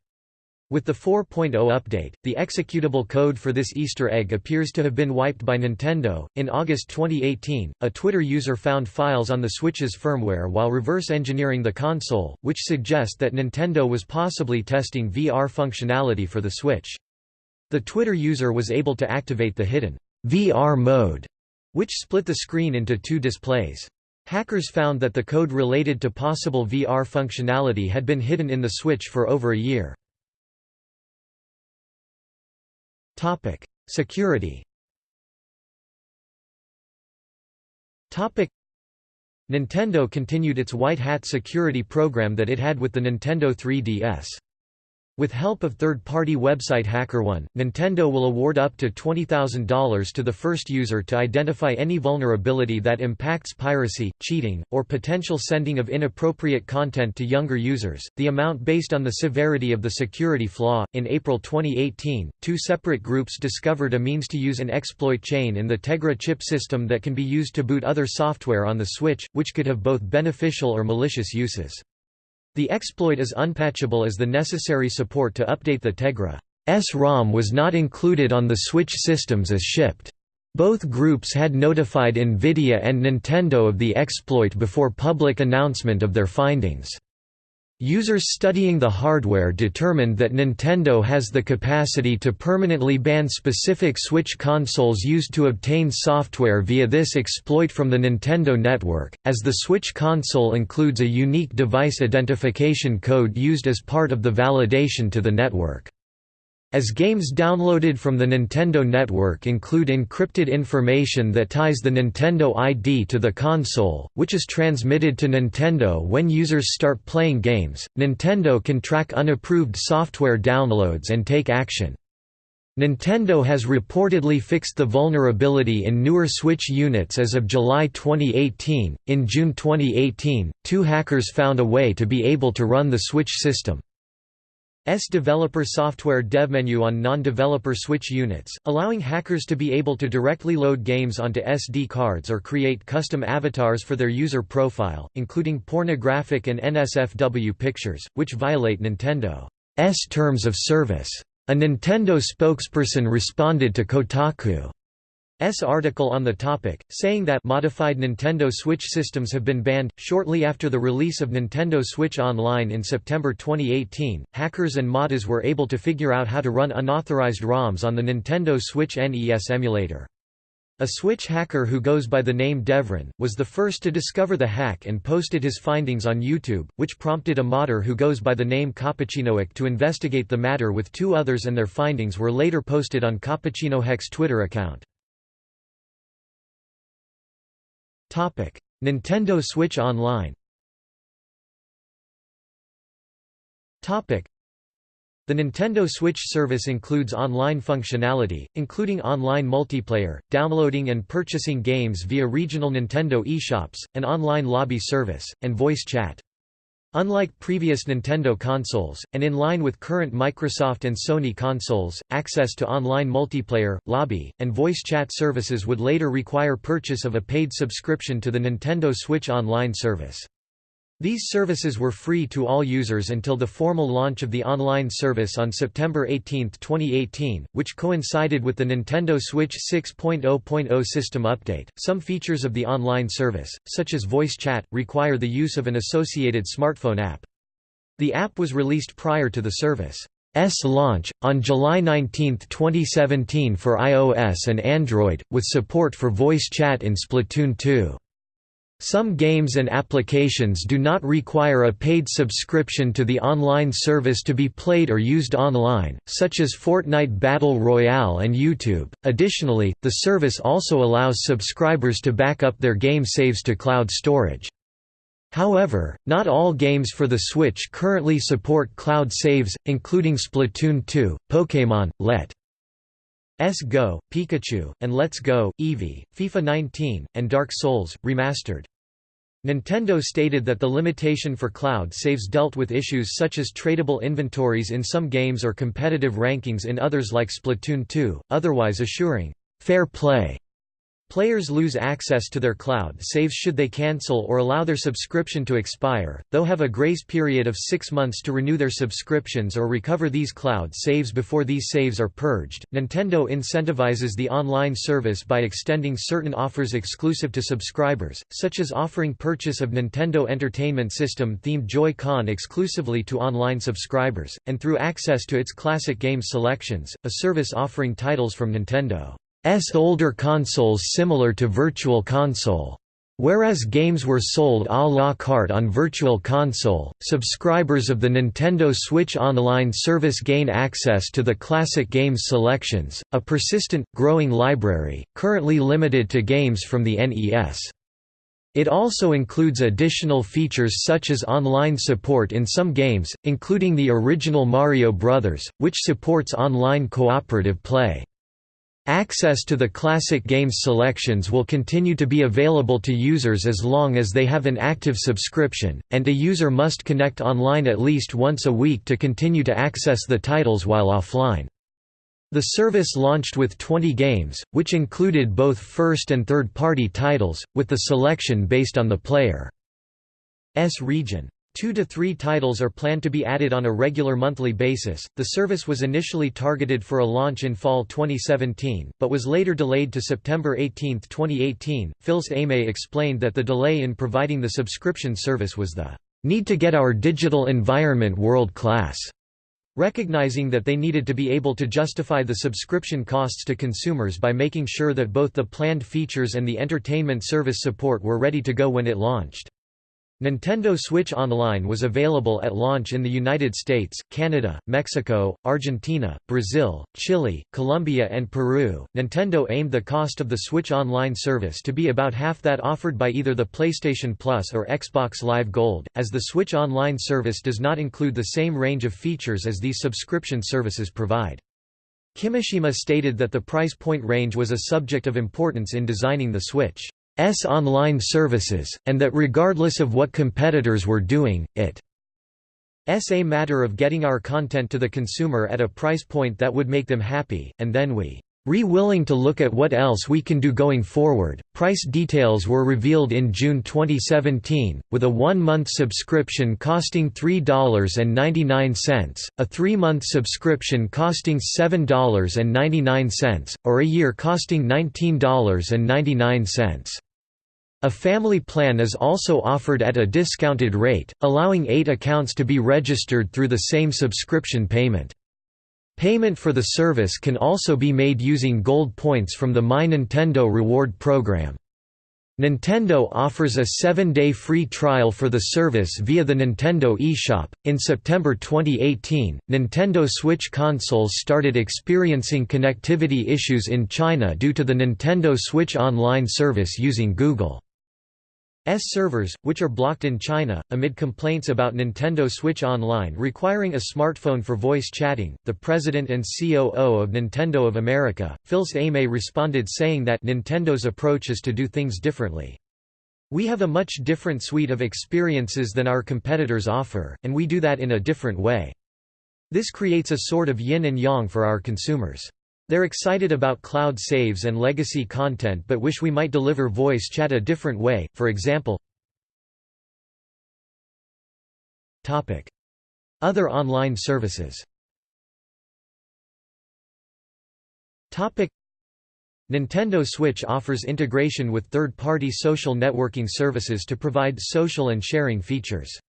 With the 4.0 update, the executable code for this Easter egg appears to have been wiped by Nintendo. In August 2018, a Twitter user found files on the Switch's firmware while reverse engineering the console, which suggest that Nintendo was possibly testing VR functionality for the Switch. The Twitter user was able to activate the hidden VR mode, which split the screen into two displays. Hackers found that the code related to possible VR functionality had been hidden in the Switch for over a year. Security Nintendo continued its white hat security program that it had with the Nintendo 3DS. With help of third-party website HackerOne, Nintendo will award up to $20,000 to the first user to identify any vulnerability that impacts piracy, cheating, or potential sending of inappropriate content to younger users. The amount based on the severity of the security flaw. In April 2018, two separate groups discovered a means to use an exploit chain in the Tegra chip system that can be used to boot other software on the Switch, which could have both beneficial or malicious uses. The exploit is unpatchable as the necessary support to update the Tegra.s ROM was not included on the Switch systems as shipped. Both groups had notified NVIDIA and Nintendo of the exploit before public announcement of their findings. Users studying the hardware determined that Nintendo has the capacity to permanently ban specific Switch consoles used to obtain software via this exploit from the Nintendo network, as the Switch console includes a unique device identification code used as part of the validation to the network. As games downloaded from the Nintendo network include encrypted information that ties the Nintendo ID to the console, which is transmitted to Nintendo when users start playing games, Nintendo can track unapproved software downloads and take action. Nintendo has reportedly fixed the vulnerability in newer Switch units as of July 2018. In June 2018, two hackers found a way to be able to run the Switch system. S developer software devmenu on non-developer Switch units, allowing hackers to be able to directly load games onto SD cards or create custom avatars for their user profile, including pornographic and NSFW pictures, which violate Nintendo's terms of service. A Nintendo spokesperson responded to Kotaku. S article on the topic, saying that modified Nintendo Switch systems have been banned. Shortly after the release of Nintendo Switch Online in September 2018, hackers and modders were able to figure out how to run unauthorized ROMs on the Nintendo Switch NES emulator. A Switch hacker who goes by the name Devran, was the first to discover the hack and posted his findings on YouTube, which prompted a modder who goes by the name Cappuccinoic to investigate the matter with two others and their findings were later posted on Cappuccinohec's Twitter account. Topic: Nintendo Switch Online. Topic: The Nintendo Switch service includes online functionality, including online multiplayer, downloading and purchasing games via regional Nintendo eShops, an online lobby service, and voice chat. Unlike previous Nintendo consoles, and in line with current Microsoft and Sony consoles, access to online multiplayer, lobby, and voice chat services would later require purchase of a paid subscription to the Nintendo Switch Online service. These services were free to all users until the formal launch of the online service on September 18, 2018, which coincided with the Nintendo Switch 6.0.0 system update. Some features of the online service, such as voice chat, require the use of an associated smartphone app. The app was released prior to the service's launch, on July 19, 2017 for iOS and Android, with support for voice chat in Splatoon 2. Some games and applications do not require a paid subscription to the online service to be played or used online, such as Fortnite Battle Royale and YouTube. Additionally, the service also allows subscribers to back up their game saves to cloud storage. However, not all games for the Switch currently support cloud saves, including Splatoon 2, Pokémon, Let. S Go, Pikachu, and Let's Go, Eevee, FIFA 19, and Dark Souls, Remastered. Nintendo stated that the limitation for cloud saves dealt with issues such as tradable inventories in some games or competitive rankings in others like Splatoon 2, otherwise assuring fair play Players lose access to their cloud saves should they cancel or allow their subscription to expire, though have a grace period of six months to renew their subscriptions or recover these cloud saves before these saves are purged. Nintendo incentivizes the online service by extending certain offers exclusive to subscribers, such as offering purchase of Nintendo Entertainment System themed Joy-Con exclusively to online subscribers, and through access to its classic games selections, a service offering titles from Nintendo. Older consoles similar to Virtual Console. Whereas games were sold à la carte on Virtual Console, subscribers of the Nintendo Switch Online service gain access to the classic games selections, a persistent, growing library, currently limited to games from the NES. It also includes additional features such as online support in some games, including the original Mario Bros., which supports online cooperative play. Access to the classic games selections will continue to be available to users as long as they have an active subscription, and a user must connect online at least once a week to continue to access the titles while offline. The service launched with 20 games, which included both first and third-party titles, with the selection based on the player's region. Two to three titles are planned to be added on a regular monthly basis. The service was initially targeted for a launch in fall 2017, but was later delayed to September 18, 2018. Fils-Aimé explained that the delay in providing the subscription service was the need to get our digital environment world class. Recognizing that they needed to be able to justify the subscription costs to consumers by making sure that both the planned features and the entertainment service support were ready to go when it launched. Nintendo Switch Online was available at launch in the United States, Canada, Mexico, Argentina, Brazil, Chile, Colombia, and Peru. Nintendo aimed the cost of the Switch Online service to be about half that offered by either the PlayStation Plus or Xbox Live Gold, as the Switch Online service does not include the same range of features as these subscription services provide. Kimishima stated that the price point range was a subject of importance in designing the Switch. S online services, and that regardless of what competitors were doing, it s a matter of getting our content to the consumer at a price point that would make them happy, and then we re willing to look at what else we can do going forward. Price details were revealed in June 2017, with a one-month subscription costing $3.99, a three-month subscription costing $7.99, or a year costing $19.99. A family plan is also offered at a discounted rate, allowing eight accounts to be registered through the same subscription payment. Payment for the service can also be made using gold points from the My Nintendo reward program. Nintendo offers a seven-day free trial for the service via the Nintendo eShop. In September 2018, Nintendo Switch consoles started experiencing connectivity issues in China due to the Nintendo Switch Online service using Google. S servers, which are blocked in China, amid complaints about Nintendo Switch Online requiring a smartphone for voice chatting. The president and COO of Nintendo of America, Fils-Aimé responded saying that Nintendo's approach is to do things differently. We have a much different suite of experiences than our competitors offer, and we do that in a different way. This creates a sort of yin and yang for our consumers. They're excited about cloud saves and legacy content but wish we might deliver voice chat a different way, for example. Other online services. Nintendo Switch offers integration with third-party social networking services to provide social and sharing features.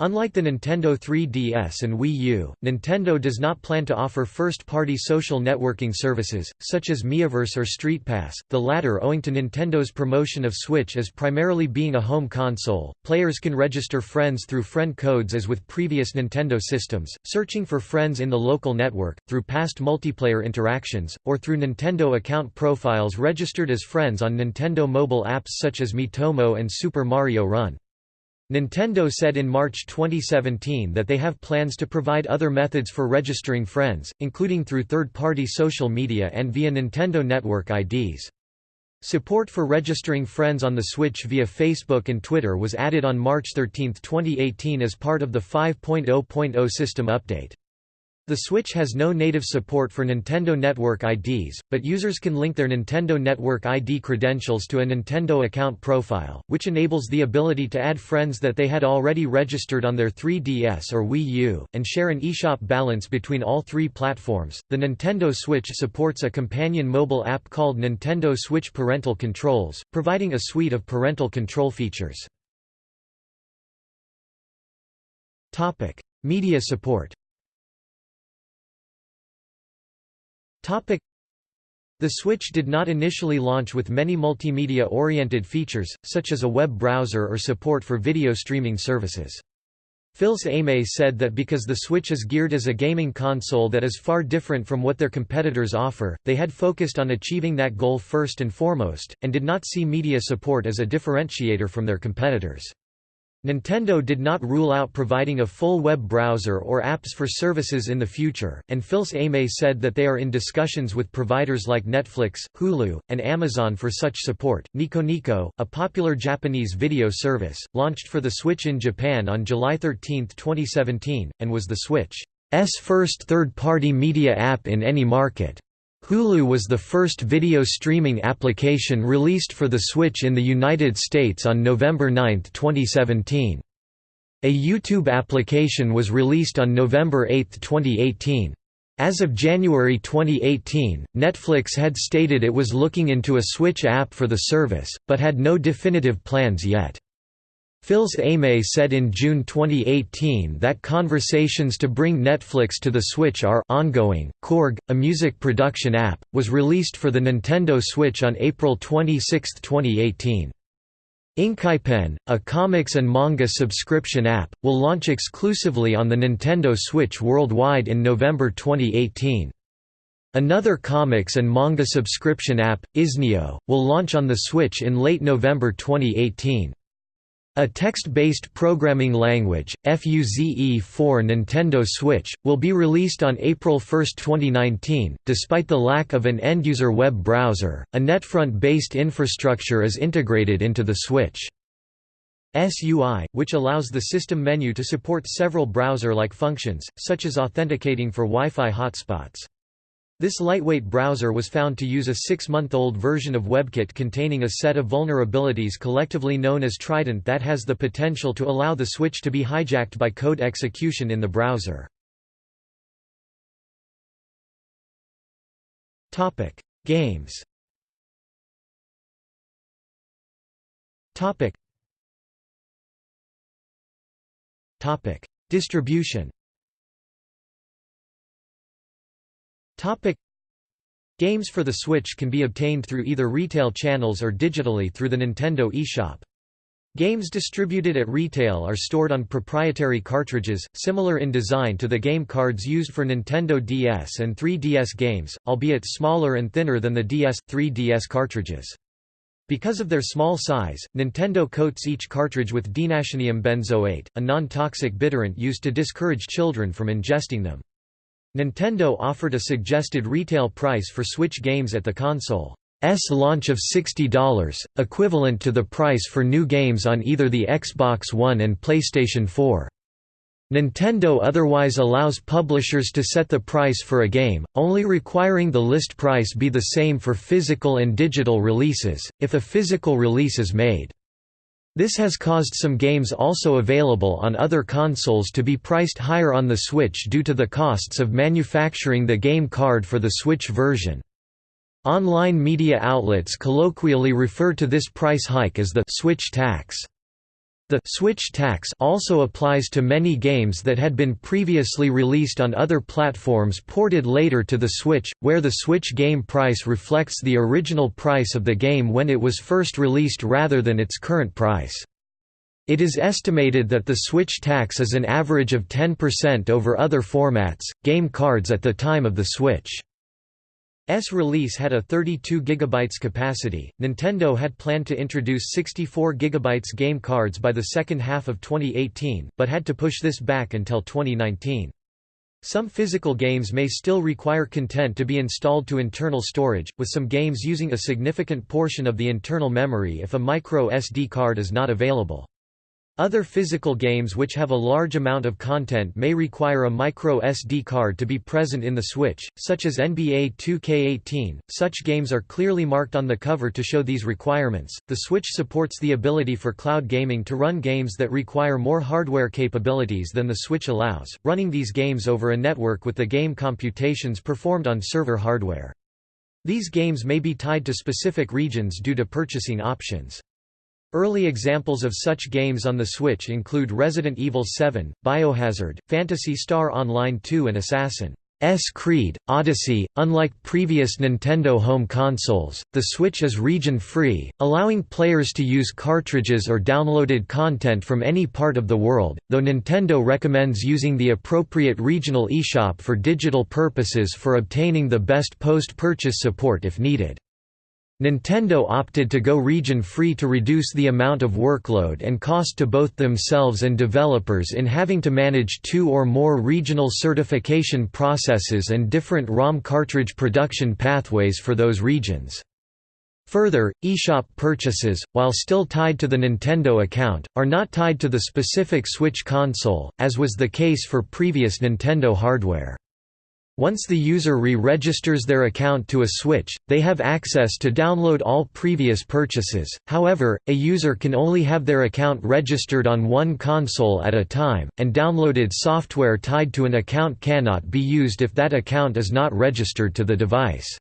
Unlike the Nintendo 3DS and Wii U, Nintendo does not plan to offer first-party social networking services, such as Miiverse or StreetPass, the latter owing to Nintendo's promotion of Switch as primarily being a home console. Players can register friends through friend codes as with previous Nintendo systems, searching for friends in the local network, through past multiplayer interactions, or through Nintendo account profiles registered as friends on Nintendo mobile apps such as Miitomo and Super Mario Run. Nintendo said in March 2017 that they have plans to provide other methods for registering friends, including through third-party social media and via Nintendo Network IDs. Support for registering friends on the Switch via Facebook and Twitter was added on March 13, 2018 as part of the 5.0.0 system update. The Switch has no native support for Nintendo Network IDs, but users can link their Nintendo Network ID credentials to a Nintendo account profile, which enables the ability to add friends that they had already registered on their 3DS or Wii U, and share an eShop balance between all three platforms. The Nintendo Switch supports a companion mobile app called Nintendo Switch Parental Controls, providing a suite of parental control features. Media support The Switch did not initially launch with many multimedia-oriented features, such as a web browser or support for video streaming services. Fils-Aimé said that because the Switch is geared as a gaming console that is far different from what their competitors offer, they had focused on achieving that goal first and foremost, and did not see media support as a differentiator from their competitors. Nintendo did not rule out providing a full web browser or apps for services in the future, and Fils-Aimé said that they are in discussions with providers like Netflix, Hulu, and Amazon for such support. Nico, a popular Japanese video service, launched for the Switch in Japan on July 13, 2017, and was the Switch's first third-party media app in any market. Hulu was the first video streaming application released for the Switch in the United States on November 9, 2017. A YouTube application was released on November 8, 2018. As of January 2018, Netflix had stated it was looking into a Switch app for the service, but had no definitive plans yet. Fils-Aimé said in June 2018 that conversations to bring Netflix to the Switch are ongoing. Korg, a music production app, was released for the Nintendo Switch on April 26, 2018. InkyPen, a comics and manga subscription app, will launch exclusively on the Nintendo Switch worldwide in November 2018. Another comics and manga subscription app, izneo, will launch on the Switch in late November 2018. A text-based programming language, Fuze for Nintendo Switch, will be released on April 1, 2019. Despite the lack of an end-user web browser, a NetFront-based infrastructure is integrated into the Switch. SUI, which allows the system menu to support several browser-like functions, such as authenticating for Wi-Fi hotspots. This lightweight browser was found to use a six-month-old version of WebKit containing a set of vulnerabilities collectively known as Trident that has the potential to allow the switch to be hijacked by code execution in the browser. Games Distribution Topic Games for the Switch can be obtained through either retail channels or digitally through the Nintendo eShop. Games distributed at retail are stored on proprietary cartridges, similar in design to the game cards used for Nintendo DS and 3DS games, albeit smaller and thinner than the DS, 3DS cartridges. Because of their small size, Nintendo coats each cartridge with denatonium benzoate, a non-toxic bitterant used to discourage children from ingesting them. Nintendo offered a suggested retail price for Switch games at the console's launch of $60, equivalent to the price for new games on either the Xbox One and PlayStation 4. Nintendo otherwise allows publishers to set the price for a game, only requiring the list price be the same for physical and digital releases, if a physical release is made. This has caused some games also available on other consoles to be priced higher on the Switch due to the costs of manufacturing the game card for the Switch version. Online media outlets colloquially refer to this price hike as the «Switch tax». The Switch tax also applies to many games that had been previously released on other platforms ported later to the Switch, where the Switch game price reflects the original price of the game when it was first released rather than its current price. It is estimated that the Switch tax is an average of 10% over other formats, game cards at the time of the Switch. S release had a 32 GB capacity. Nintendo had planned to introduce 64 GB game cards by the second half of 2018, but had to push this back until 2019. Some physical games may still require content to be installed to internal storage, with some games using a significant portion of the internal memory if a micro SD card is not available. Other physical games which have a large amount of content may require a micro SD card to be present in the Switch, such as NBA 2K18. Such games are clearly marked on the cover to show these requirements. The Switch supports the ability for cloud gaming to run games that require more hardware capabilities than the Switch allows, running these games over a network with the game computations performed on server hardware. These games may be tied to specific regions due to purchasing options. Early examples of such games on the Switch include Resident Evil 7, Biohazard, Phantasy Star Online 2 and Assassin's Creed, Odyssey. Unlike previous Nintendo home consoles, the Switch is region-free, allowing players to use cartridges or downloaded content from any part of the world, though Nintendo recommends using the appropriate regional eShop for digital purposes for obtaining the best post-purchase support if needed. Nintendo opted to go region-free to reduce the amount of workload and cost to both themselves and developers in having to manage two or more regional certification processes and different ROM cartridge production pathways for those regions. Further, eShop purchases, while still tied to the Nintendo account, are not tied to the specific Switch console, as was the case for previous Nintendo hardware. Once the user re-registers their account to a Switch, they have access to download all previous purchases, however, a user can only have their account registered on one console at a time, and downloaded software tied to an account cannot be used if that account is not registered to the device.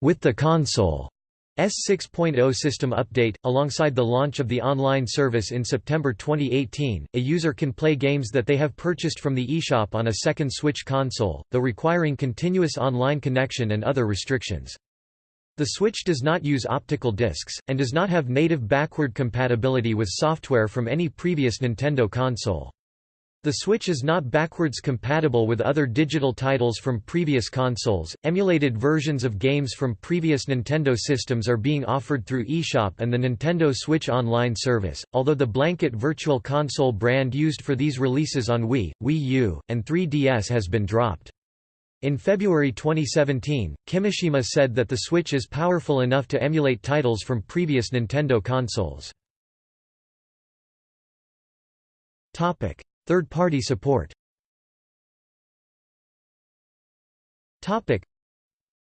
With the console S6.0 system update, alongside the launch of the online service in September 2018, a user can play games that they have purchased from the eShop on a second Switch console, though requiring continuous online connection and other restrictions. The Switch does not use optical discs, and does not have native backward compatibility with software from any previous Nintendo console. The Switch is not backwards compatible with other digital titles from previous consoles. Emulated versions of games from previous Nintendo systems are being offered through eShop and the Nintendo Switch Online service, although the blanket Virtual Console brand used for these releases on Wii, Wii U, and 3DS has been dropped. In February 2017, Kimishima said that the Switch is powerful enough to emulate titles from previous Nintendo consoles. Topic: Third-party support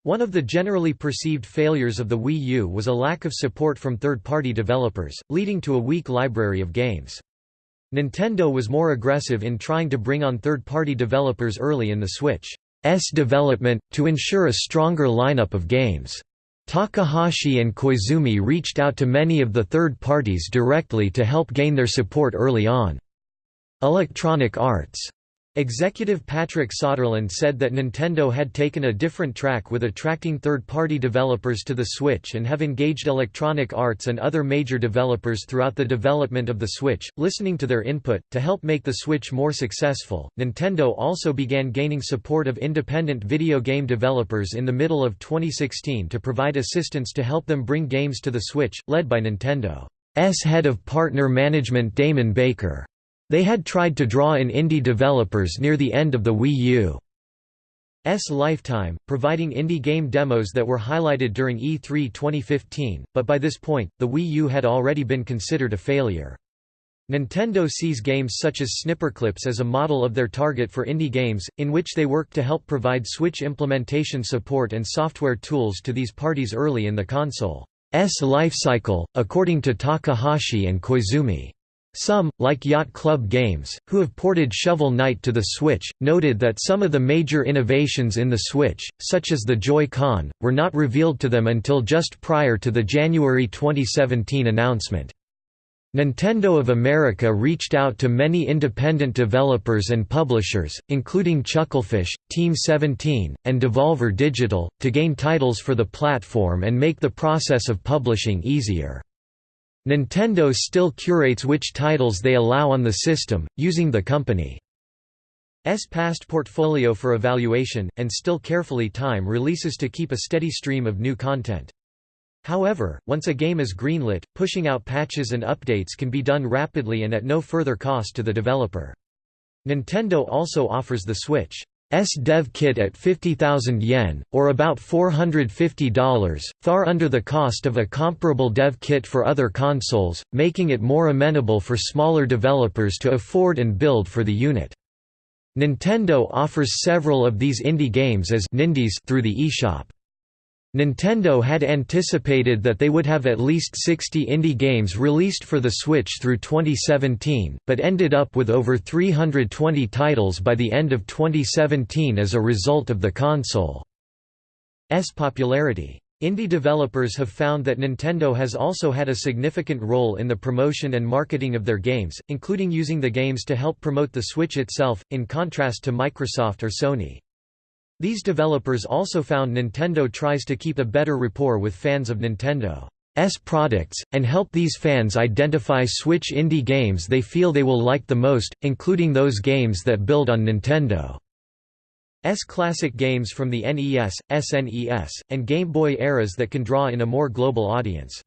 one of the generally perceived failures of the Wii U was a lack of support from third-party developers, leading to a weak library of games. Nintendo was more aggressive in trying to bring on third-party developers early in the Switch's development, to ensure a stronger lineup of games. Takahashi and Koizumi reached out to many of the third parties directly to help gain their support early on. Electronic Arts Executive Patrick Soderlund said that Nintendo had taken a different track with attracting third-party developers to the Switch and have engaged Electronic Arts and other major developers throughout the development of the Switch, listening to their input, to help make the Switch more successful. Nintendo also began gaining support of independent video game developers in the middle of 2016 to provide assistance to help them bring games to the Switch, led by Nintendo's head of partner management Damon Baker. They had tried to draw in indie developers near the end of the Wii U's lifetime, providing indie game demos that were highlighted during E3 2015, but by this point, the Wii U had already been considered a failure. Nintendo sees games such as Snipperclips as a model of their target for indie games, in which they work to help provide Switch implementation support and software tools to these parties early in the console's lifecycle, according to Takahashi and Koizumi. Some, like Yacht Club Games, who have ported Shovel Knight to the Switch, noted that some of the major innovations in the Switch, such as the Joy-Con, were not revealed to them until just prior to the January 2017 announcement. Nintendo of America reached out to many independent developers and publishers, including Chucklefish, Team 17, and Devolver Digital, to gain titles for the platform and make the process of publishing easier. Nintendo still curates which titles they allow on the system, using the company's past portfolio for evaluation, and still carefully time releases to keep a steady stream of new content. However, once a game is greenlit, pushing out patches and updates can be done rapidly and at no further cost to the developer. Nintendo also offers the Switch S dev kit at 50,000 yen, or about $450, far under the cost of a comparable dev kit for other consoles, making it more amenable for smaller developers to afford and build for the unit. Nintendo offers several of these indie games as Nindies through the eShop. Nintendo had anticipated that they would have at least 60 indie games released for the Switch through 2017, but ended up with over 320 titles by the end of 2017 as a result of the console's popularity. Indie developers have found that Nintendo has also had a significant role in the promotion and marketing of their games, including using the games to help promote the Switch itself, in contrast to Microsoft or Sony. These developers also found Nintendo tries to keep a better rapport with fans of Nintendo's products, and help these fans identify Switch indie games they feel they will like the most, including those games that build on Nintendo's classic games from the NES, SNES, and Game Boy eras that can draw in a more global audience.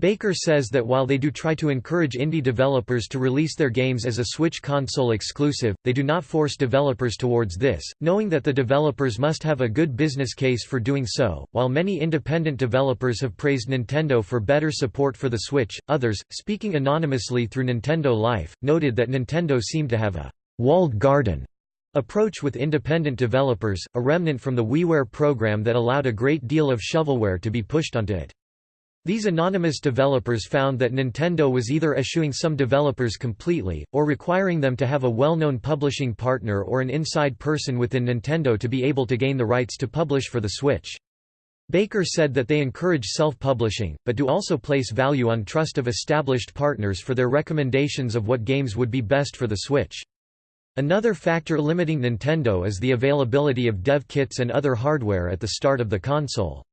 Baker says that while they do try to encourage indie developers to release their games as a Switch console exclusive, they do not force developers towards this, knowing that the developers must have a good business case for doing so. While many independent developers have praised Nintendo for better support for the Switch, others, speaking anonymously through Nintendo Life, noted that Nintendo seemed to have a walled garden approach with independent developers, a remnant from the WiiWare program that allowed a great deal of shovelware to be pushed onto it. These anonymous developers found that Nintendo was either eschewing some developers completely, or requiring them to have a well-known publishing partner or an inside person within Nintendo to be able to gain the rights to publish for the Switch. Baker said that they encourage self-publishing, but do also place value on trust of established partners for their recommendations of what games would be best for the Switch. Another factor limiting Nintendo is the availability of dev kits and other hardware at the start of the console's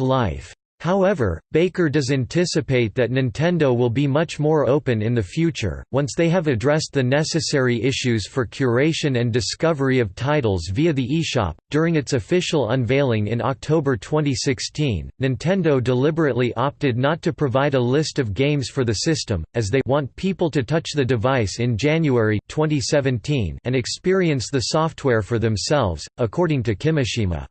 life. However, Baker does anticipate that Nintendo will be much more open in the future, once they have addressed the necessary issues for curation and discovery of titles via the eShop. During its official unveiling in October 2016, Nintendo deliberately opted not to provide a list of games for the system, as they want people to touch the device in January 2017 and experience the software for themselves, according to Kimishima.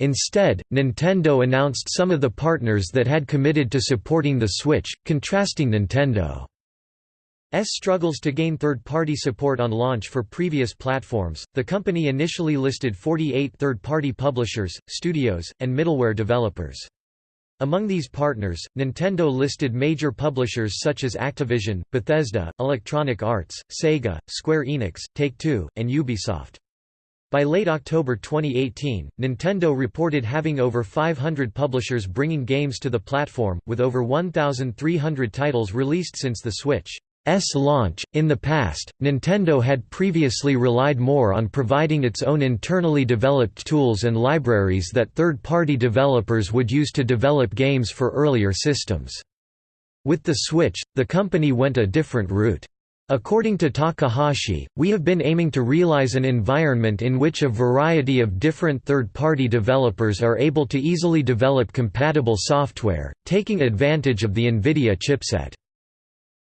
Instead, Nintendo announced some of the partners that had committed to supporting the Switch, contrasting Nintendo's struggles to gain third-party support on launch for previous platforms. The company initially listed 48 third-party publishers, studios, and middleware developers. Among these partners, Nintendo listed major publishers such as Activision, Bethesda, Electronic Arts, Sega, Square Enix, Take-Two, and Ubisoft. By late October 2018, Nintendo reported having over 500 publishers bringing games to the platform, with over 1,300 titles released since the Switch's launch. In the past, Nintendo had previously relied more on providing its own internally developed tools and libraries that third party developers would use to develop games for earlier systems. With the Switch, the company went a different route. According to Takahashi, we have been aiming to realize an environment in which a variety of different third-party developers are able to easily develop compatible software, taking advantage of the NVIDIA chipset.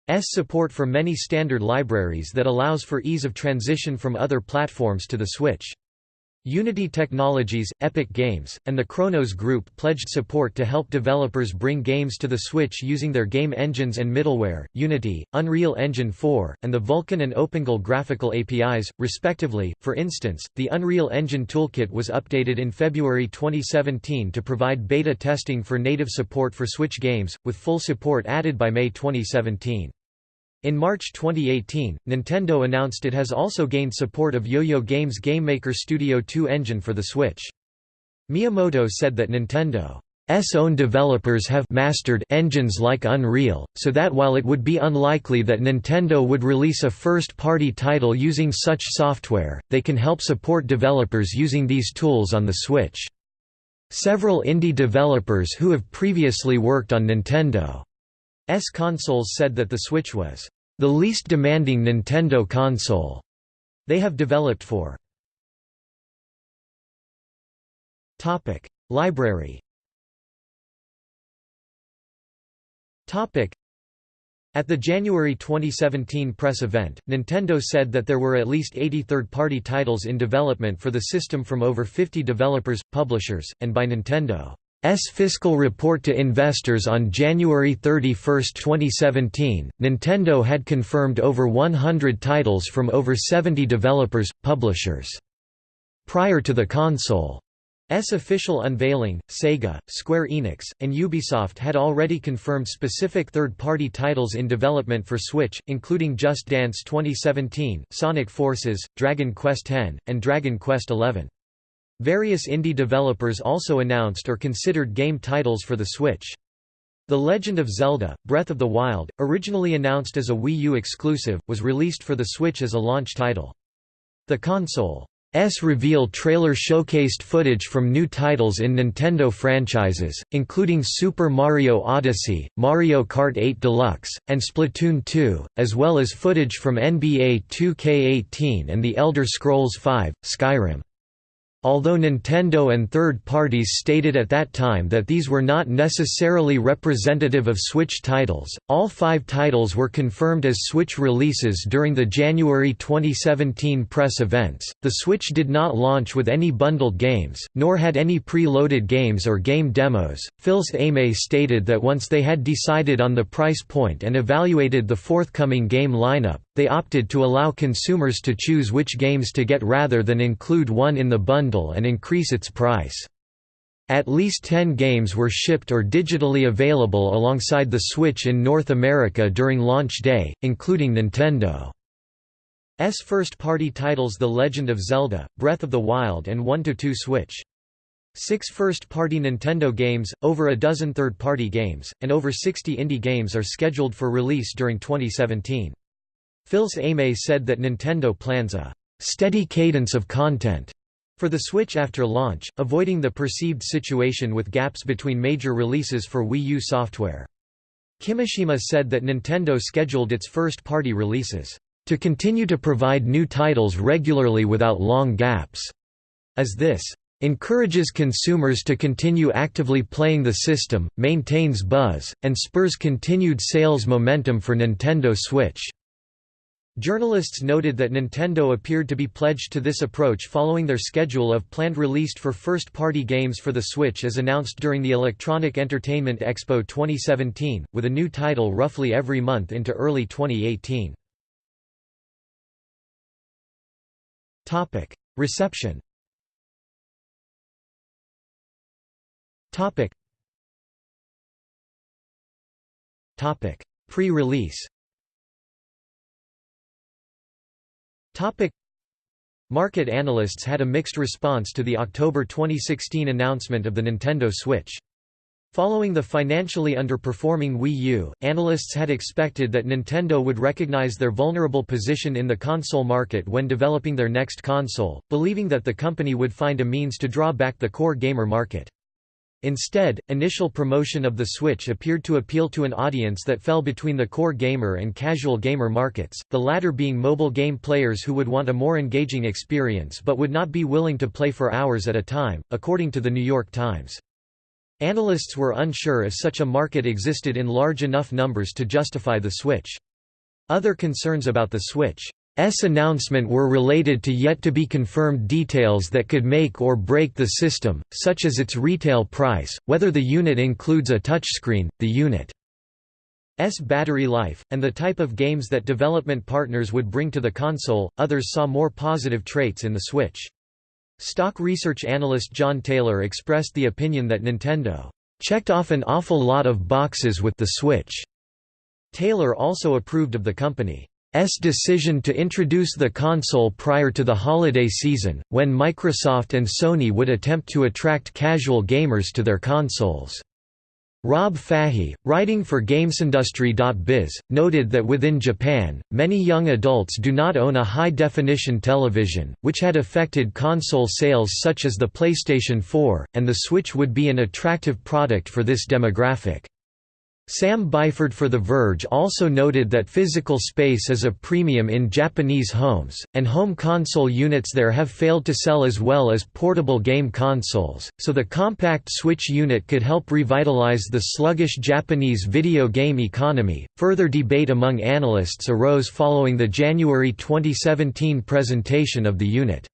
S support for many standard libraries that allows for ease of transition from other platforms to the Switch. Unity Technologies, Epic Games, and the Khronos Group pledged support to help developers bring games to the Switch using their game engines and middleware, Unity, Unreal Engine 4, and the Vulkan and OpenGL graphical APIs, respectively. For instance, the Unreal Engine Toolkit was updated in February 2017 to provide beta testing for native support for Switch games, with full support added by May 2017. In March 2018, Nintendo announced it has also gained support of Yo-Yo Games GameMaker Studio 2 engine for the Switch. Miyamoto said that Nintendo's own developers have mastered engines like Unreal, so that while it would be unlikely that Nintendo would release a first-party title using such software, they can help support developers using these tools on the Switch. Several indie developers who have previously worked on Nintendo's consoles said that the Switch was the least demanding Nintendo console they have developed for. Topic: Library. Topic: At the January 2017 press event, Nintendo said that there were at least 80 third-party titles in development for the system from over 50 developers, publishers, and by Nintendo. S fiscal report to investors on January 31, 2017, Nintendo had confirmed over 100 titles from over 70 developers, publishers. Prior to the console's official unveiling, Sega, Square Enix, and Ubisoft had already confirmed specific third-party titles in development for Switch, including Just Dance 2017, Sonic Forces, Dragon Quest X, and Dragon Quest XI. Various indie developers also announced or considered game titles for the Switch. The Legend of Zelda, Breath of the Wild, originally announced as a Wii U exclusive, was released for the Switch as a launch title. The console's reveal trailer showcased footage from new titles in Nintendo franchises, including Super Mario Odyssey, Mario Kart 8 Deluxe, and Splatoon 2, as well as footage from NBA 2K18 and The Elder Scrolls V, Skyrim. Although Nintendo and third parties stated at that time that these were not necessarily representative of Switch titles, all five titles were confirmed as Switch releases during the January 2017 press events. The Switch did not launch with any bundled games, nor had any pre-loaded games or game demos. Fils-Aimé stated that once they had decided on the price point and evaluated the forthcoming game lineup, they opted to allow consumers to choose which games to get rather than include one in the bundle and increase its price. At least 10 games were shipped or digitally available alongside the Switch in North America during launch day, including Nintendo's first-party titles The Legend of Zelda, Breath of the Wild and 1–2 Switch. Six first-party Nintendo games, over a dozen third-party games, and over 60 indie games are scheduled for release during 2017. Fils-Aimé said that Nintendo plans a «steady cadence of content» for the Switch after launch, avoiding the perceived situation with gaps between major releases for Wii U software. Kimishima said that Nintendo scheduled its first-party releases to continue to provide new titles regularly without long gaps, as this encourages consumers to continue actively playing the system, maintains buzz, and spurs continued sales momentum for Nintendo Switch. Journalists noted that Nintendo appeared to be pledged to this approach following their schedule of planned released for first-party games for the Switch as announced during the Electronic Entertainment Expo 2017, with a new title roughly every month into early 2018. Reception Pre-release Topic Market analysts had a mixed response to the October 2016 announcement of the Nintendo Switch. Following the financially underperforming Wii U, analysts had expected that Nintendo would recognize their vulnerable position in the console market when developing their next console, believing that the company would find a means to draw back the core gamer market. Instead, initial promotion of the Switch appeared to appeal to an audience that fell between the core gamer and casual gamer markets, the latter being mobile game players who would want a more engaging experience but would not be willing to play for hours at a time, according to The New York Times. Analysts were unsure if such a market existed in large enough numbers to justify the Switch. Other concerns about the Switch S announcement were related to yet-to-be-confirmed details that could make or break the system, such as its retail price, whether the unit includes a touchscreen, the unit's battery life, and the type of games that development partners would bring to the console. Others saw more positive traits in the Switch. Stock research analyst John Taylor expressed the opinion that Nintendo checked off an awful lot of boxes with the Switch. Taylor also approved of the company S decision to introduce the console prior to the holiday season, when Microsoft and Sony would attempt to attract casual gamers to their consoles. Rob Fahey, writing for GamesIndustry.biz, noted that within Japan, many young adults do not own a high-definition television, which had affected console sales such as the PlayStation 4, and the Switch would be an attractive product for this demographic. Sam Byford for The Verge also noted that physical space is a premium in Japanese homes, and home console units there have failed to sell as well as portable game consoles, so the compact Switch unit could help revitalize the sluggish Japanese video game economy. Further debate among analysts arose following the January 2017 presentation of the unit's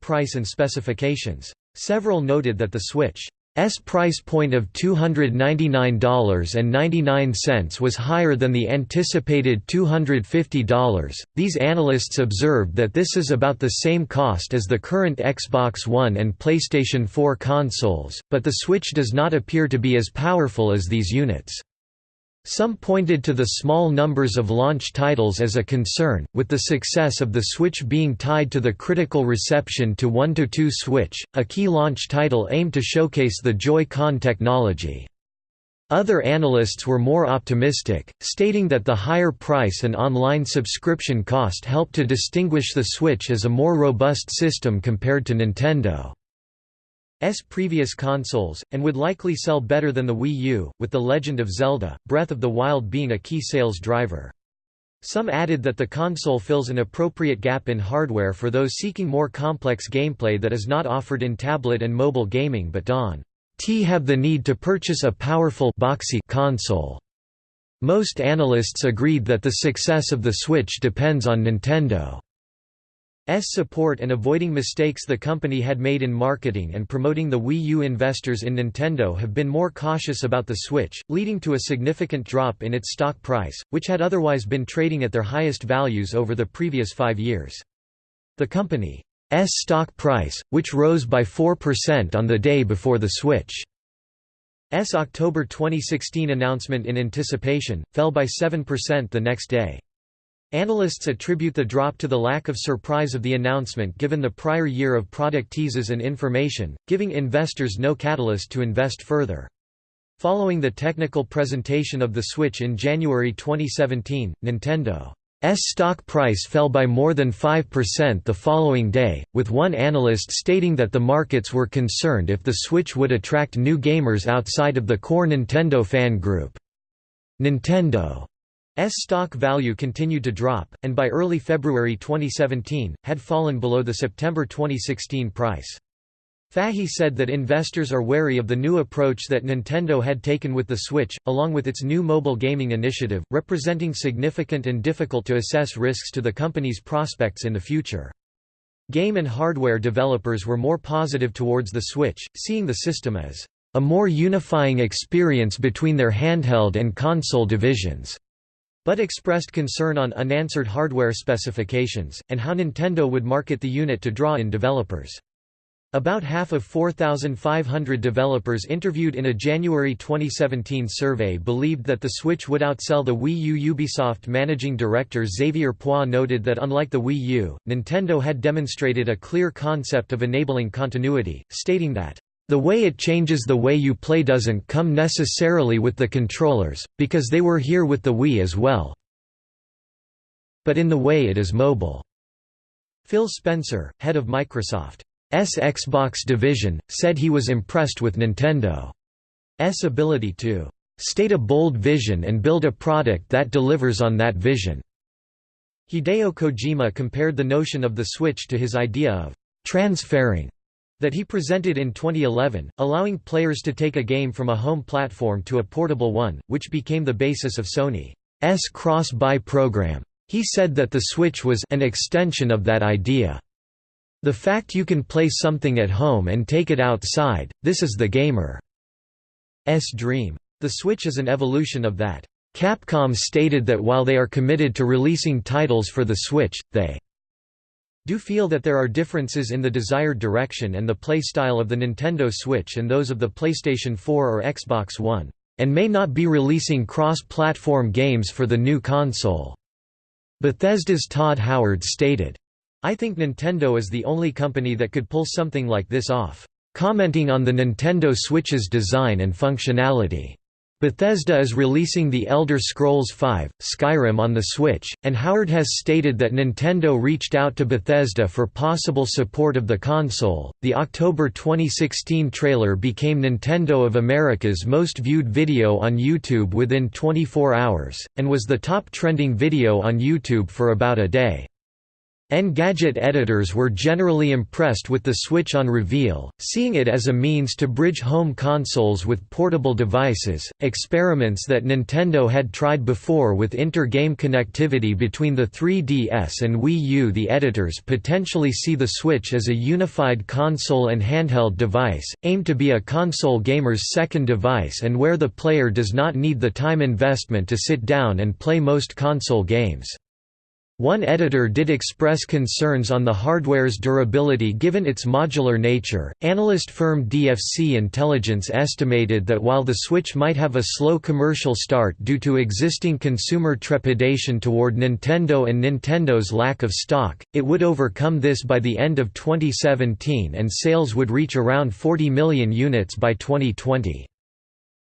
price and specifications. Several noted that the Switch S price point of $299.99 was higher than the anticipated $250. These analysts observed that this is about the same cost as the current Xbox One and PlayStation 4 consoles, but the Switch does not appear to be as powerful as these units. Some pointed to the small numbers of launch titles as a concern, with the success of the Switch being tied to the critical reception to 1–2 Switch, a key launch title aimed to showcase the Joy-Con technology. Other analysts were more optimistic, stating that the higher price and online subscription cost helped to distinguish the Switch as a more robust system compared to Nintendo. S previous consoles, and would likely sell better than the Wii U, with The Legend of Zelda, Breath of the Wild being a key sales driver. Some added that the console fills an appropriate gap in hardware for those seeking more complex gameplay that is not offered in tablet and mobile gaming but don't have the need to purchase a powerful boxy console. Most analysts agreed that the success of the Switch depends on Nintendo. S support and avoiding mistakes the company had made in marketing and promoting the Wii U investors in Nintendo have been more cautious about the Switch, leading to a significant drop in its stock price, which had otherwise been trading at their highest values over the previous five years. The company's stock price, which rose by 4% on the day before the Switch's October 2016 announcement in anticipation, fell by 7% the next day. Analysts attribute the drop to the lack of surprise of the announcement given the prior year of product teases and information, giving investors no catalyst to invest further. Following the technical presentation of the Switch in January 2017, Nintendo's stock price fell by more than 5% the following day, with one analyst stating that the markets were concerned if the Switch would attract new gamers outside of the core Nintendo fan group. Nintendo S stock value continued to drop, and by early February 2017, had fallen below the September 2016 price. Fahey said that investors are wary of the new approach that Nintendo had taken with the Switch, along with its new mobile gaming initiative, representing significant and difficult to assess risks to the company's prospects in the future. Game and hardware developers were more positive towards the Switch, seeing the system as a more unifying experience between their handheld and console divisions but expressed concern on unanswered hardware specifications, and how Nintendo would market the unit to draw in developers. About half of 4,500 developers interviewed in a January 2017 survey believed that the Switch would outsell the Wii U. Ubisoft managing director Xavier Poix noted that unlike the Wii U, Nintendo had demonstrated a clear concept of enabling continuity, stating that the way it changes the way you play doesn't come necessarily with the controllers, because they were here with the Wii as well. But in the way it is mobile. Phil Spencer, head of Microsoft's Xbox division, said he was impressed with Nintendo's ability to state a bold vision and build a product that delivers on that vision. Hideo Kojima compared the notion of the Switch to his idea of transfarring that he presented in 2011, allowing players to take a game from a home platform to a portable one, which became the basis of Sony's cross-buy program. He said that the Switch was an extension of that idea. The fact you can play something at home and take it outside, this is the gamer's dream. The Switch is an evolution of that. Capcom stated that while they are committed to releasing titles for the Switch, they do feel that there are differences in the desired direction and the play style of the Nintendo Switch and those of the PlayStation 4 or Xbox One, and may not be releasing cross-platform games for the new console." Bethesda's Todd Howard stated, I think Nintendo is the only company that could pull something like this off. Commenting on the Nintendo Switch's design and functionality. Bethesda is releasing The Elder Scrolls V, Skyrim on the Switch, and Howard has stated that Nintendo reached out to Bethesda for possible support of the console. The October 2016 trailer became Nintendo of America's most viewed video on YouTube within 24 hours, and was the top trending video on YouTube for about a day. Engadget editors were generally impressed with the Switch on reveal, seeing it as a means to bridge home consoles with portable devices, experiments that Nintendo had tried before with inter-game connectivity between the 3DS and Wii U. The editors potentially see the Switch as a unified console and handheld device, aimed to be a console gamer's second device and where the player does not need the time investment to sit down and play most console games. One editor did express concerns on the hardware's durability given its modular nature. Analyst firm DFC Intelligence estimated that while the Switch might have a slow commercial start due to existing consumer trepidation toward Nintendo and Nintendo's lack of stock, it would overcome this by the end of 2017 and sales would reach around 40 million units by 2020.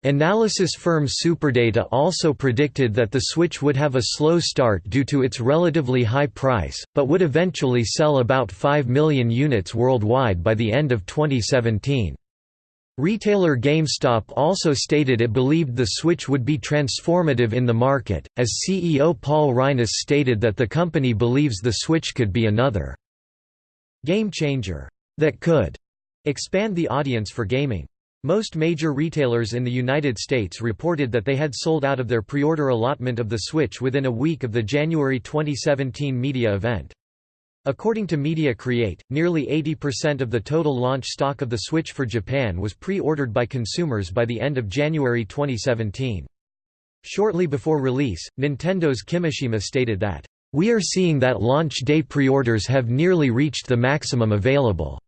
Analysis firm Superdata also predicted that the Switch would have a slow start due to its relatively high price, but would eventually sell about 5 million units worldwide by the end of 2017. Retailer GameStop also stated it believed the Switch would be transformative in the market, as CEO Paul Raines stated that the company believes the Switch could be another game changer that could expand the audience for gaming. Most major retailers in the United States reported that they had sold out of their pre-order allotment of the Switch within a week of the January 2017 media event. According to Media Create, nearly 80% of the total launch stock of the Switch for Japan was pre-ordered by consumers by the end of January 2017. Shortly before release, Nintendo's Kimishima stated that, "...we are seeing that launch day pre-orders have nearly reached the maximum available."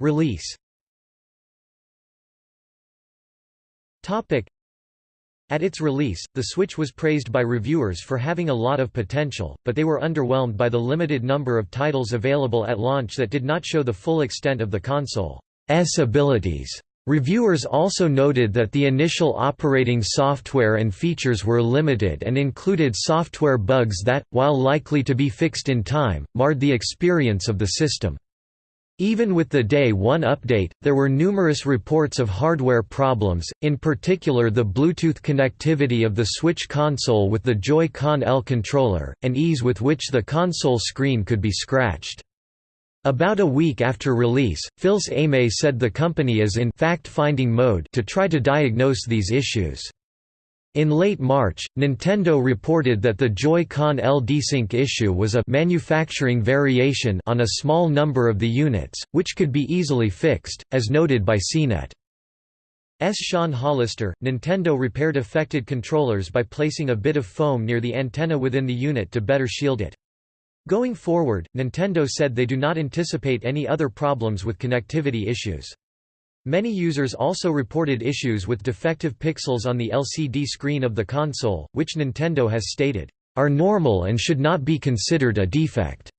Release at its release, the Switch was praised by reviewers for having a lot of potential, but they were underwhelmed by the limited number of titles available at launch that did not show the full extent of the console's abilities. Reviewers also noted that the initial operating software and features were limited and included software bugs that, while likely to be fixed in time, marred the experience of the system. Even with the Day 1 update, there were numerous reports of hardware problems, in particular the Bluetooth connectivity of the Switch console with the Joy-Con L controller, and ease with which the console screen could be scratched. About a week after release, Fils-Aimé said the company is in fact-finding mode to try to diagnose these issues. In late March, Nintendo reported that the Joy-Con L desync issue was a manufacturing variation on a small number of the units, which could be easily fixed, as noted by CNET. S. Sean Hollister, Nintendo repaired affected controllers by placing a bit of foam near the antenna within the unit to better shield it. Going forward, Nintendo said they do not anticipate any other problems with connectivity issues. Many users also reported issues with defective pixels on the LCD screen of the console, which Nintendo has stated, "...are normal and should not be considered a defect."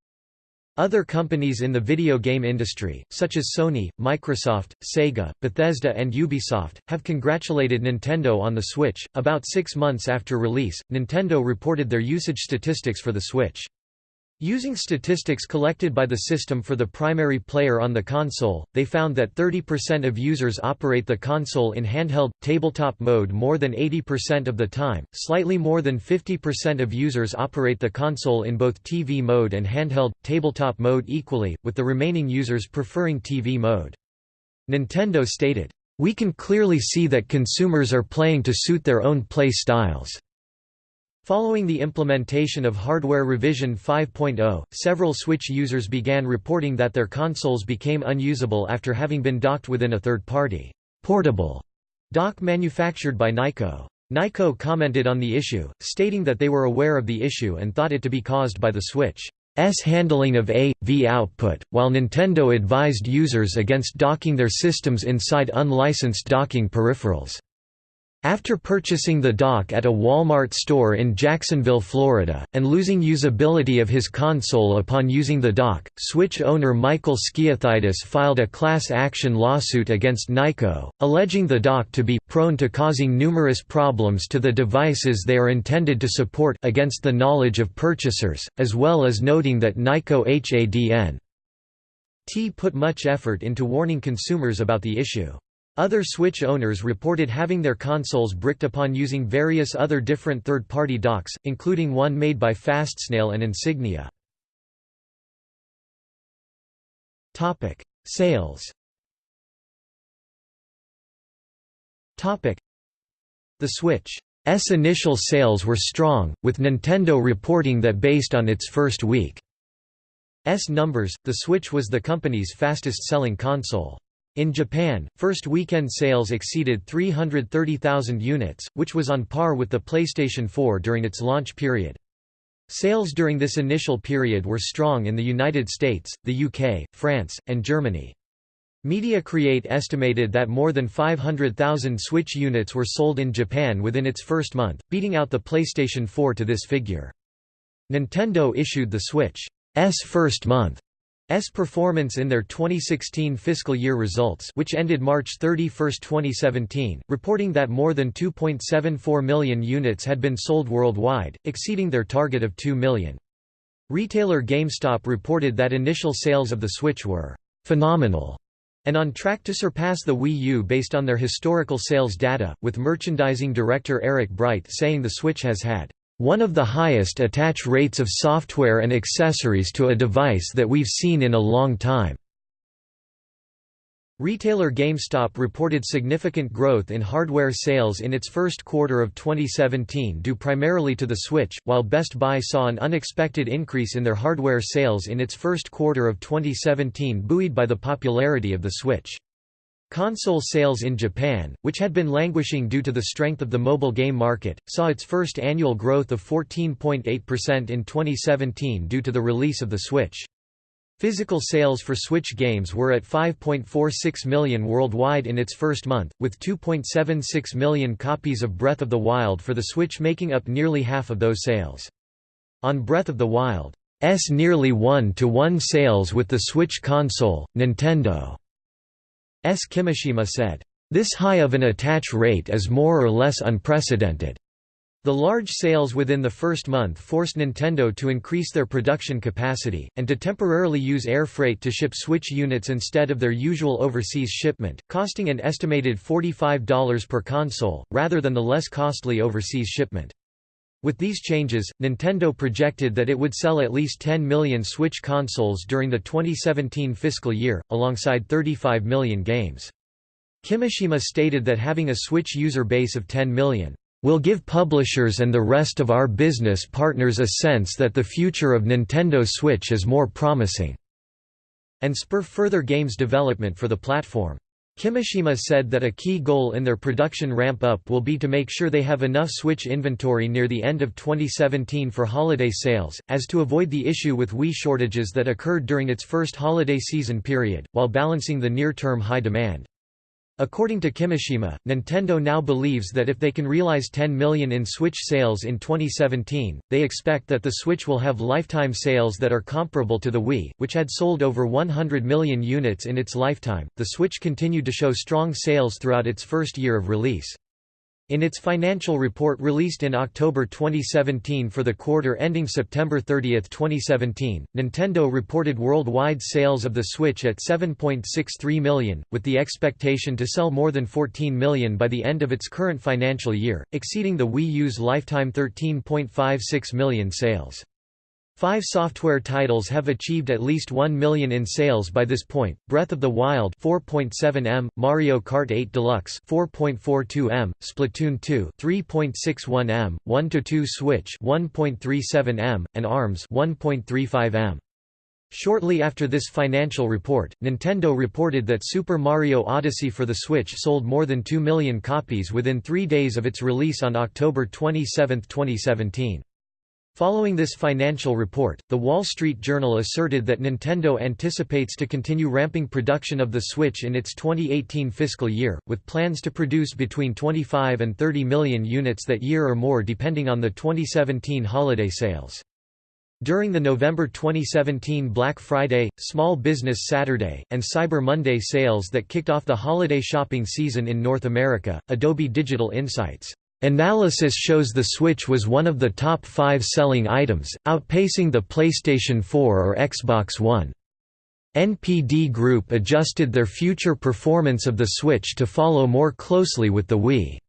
Other companies in the video game industry, such as Sony, Microsoft, Sega, Bethesda, and Ubisoft, have congratulated Nintendo on the Switch. About six months after release, Nintendo reported their usage statistics for the Switch. Using statistics collected by the system for the primary player on the console, they found that 30% of users operate the console in handheld, tabletop mode more than 80% of the time, slightly more than 50% of users operate the console in both TV mode and handheld, tabletop mode equally, with the remaining users preferring TV mode. Nintendo stated, "...we can clearly see that consumers are playing to suit their own play styles." Following the implementation of Hardware Revision 5.0, several Switch users began reporting that their consoles became unusable after having been docked within a third-party, portable dock manufactured by Nyko. Nyko commented on the issue, stating that they were aware of the issue and thought it to be caused by the Switch's handling of A.V output, while Nintendo advised users against docking their systems inside unlicensed docking peripherals. After purchasing the dock at a Walmart store in Jacksonville, Florida, and losing usability of his console upon using the dock, Switch owner Michael Skiathidis filed a class action lawsuit against Nyko, alleging the dock to be prone to causing numerous problems to the devices they are intended to support against the knowledge of purchasers, as well as noting that Nyko HADN T put much effort into warning consumers about the issue. Other Switch owners reported having their consoles bricked upon using various other different third-party docks, including one made by Fastsnail and Insignia. Sales The Switch's initial sales were strong, with Nintendo reporting that based on its first week's numbers, the Switch was the company's fastest-selling console. In Japan, first weekend sales exceeded 330,000 units, which was on par with the PlayStation 4 during its launch period. Sales during this initial period were strong in the United States, the UK, France, and Germany. Media Create estimated that more than 500,000 Switch units were sold in Japan within its first month, beating out the PlayStation 4 to this figure. Nintendo issued the Switch's first month S performance in their 2016 fiscal year results which ended March 31, 2017, reporting that more than 2.74 million units had been sold worldwide, exceeding their target of 2 million. Retailer GameStop reported that initial sales of the Switch were phenomenal and on track to surpass the Wii U based on their historical sales data, with merchandising director Eric Bright saying the Switch has had one of the highest attach rates of software and accessories to a device that we've seen in a long time. Retailer GameStop reported significant growth in hardware sales in its first quarter of 2017 due primarily to the Switch, while Best Buy saw an unexpected increase in their hardware sales in its first quarter of 2017 buoyed by the popularity of the Switch. Console sales in Japan, which had been languishing due to the strength of the mobile game market, saw its first annual growth of 14.8% in 2017 due to the release of the Switch. Physical sales for Switch games were at 5.46 million worldwide in its first month, with 2.76 million copies of Breath of the Wild for the Switch making up nearly half of those sales. On Breath of the Wild's nearly one-to-one sales with the Switch console, Nintendo's Kimishima said, "...this high of an attach rate is more or less unprecedented." The large sales within the first month forced Nintendo to increase their production capacity, and to temporarily use air freight to ship Switch units instead of their usual overseas shipment, costing an estimated $45 per console, rather than the less costly overseas shipment. With these changes, Nintendo projected that it would sell at least 10 million Switch consoles during the 2017 fiscal year, alongside 35 million games. Kimishima stated that having a Switch user base of 10 million will give publishers and the rest of our business partners a sense that the future of Nintendo Switch is more promising, and spur further games development for the platform. Kimishima said that a key goal in their production ramp-up will be to make sure they have enough Switch inventory near the end of 2017 for holiday sales, as to avoid the issue with Wii shortages that occurred during its first holiday season period, while balancing the near-term high demand. According to Kimishima, Nintendo now believes that if they can realize 10 million in Switch sales in 2017, they expect that the Switch will have lifetime sales that are comparable to the Wii, which had sold over 100 million units in its lifetime. The Switch continued to show strong sales throughout its first year of release. In its financial report released in October 2017 for the quarter ending September 30, 2017, Nintendo reported worldwide sales of the Switch at 7.63 million, with the expectation to sell more than 14 million by the end of its current financial year, exceeding the Wii U's lifetime 13.56 million sales. Five software titles have achieved at least 1 million in sales by this point, Breath of the Wild 4.7 m, Mario Kart 8 Deluxe 4.42 m, Splatoon 2 3.61 m, 1-2 Switch 1.37 m, and ARMS 1.35 m. Shortly after this financial report, Nintendo reported that Super Mario Odyssey for the Switch sold more than 2 million copies within three days of its release on October 27, 2017. Following this financial report, The Wall Street Journal asserted that Nintendo anticipates to continue ramping production of the Switch in its 2018 fiscal year, with plans to produce between 25 and 30 million units that year or more depending on the 2017 holiday sales. During the November 2017 Black Friday, Small Business Saturday, and Cyber Monday sales that kicked off the holiday shopping season in North America, Adobe Digital Insights Analysis shows the Switch was one of the top five selling items, outpacing the PlayStation 4 or Xbox One. NPD Group adjusted their future performance of the Switch to follow more closely with the Wii's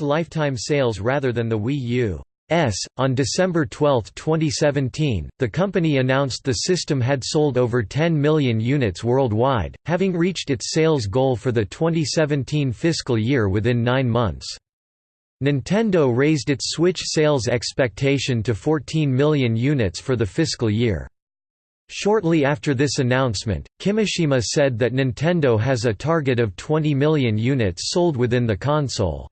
lifetime sales rather than the Wii U. S. On December 12, 2017, the company announced the system had sold over 10 million units worldwide, having reached its sales goal for the 2017 fiscal year within nine months. Nintendo raised its Switch sales expectation to 14 million units for the fiscal year. Shortly after this announcement, Kimishima said that Nintendo has a target of 20 million units sold within the console's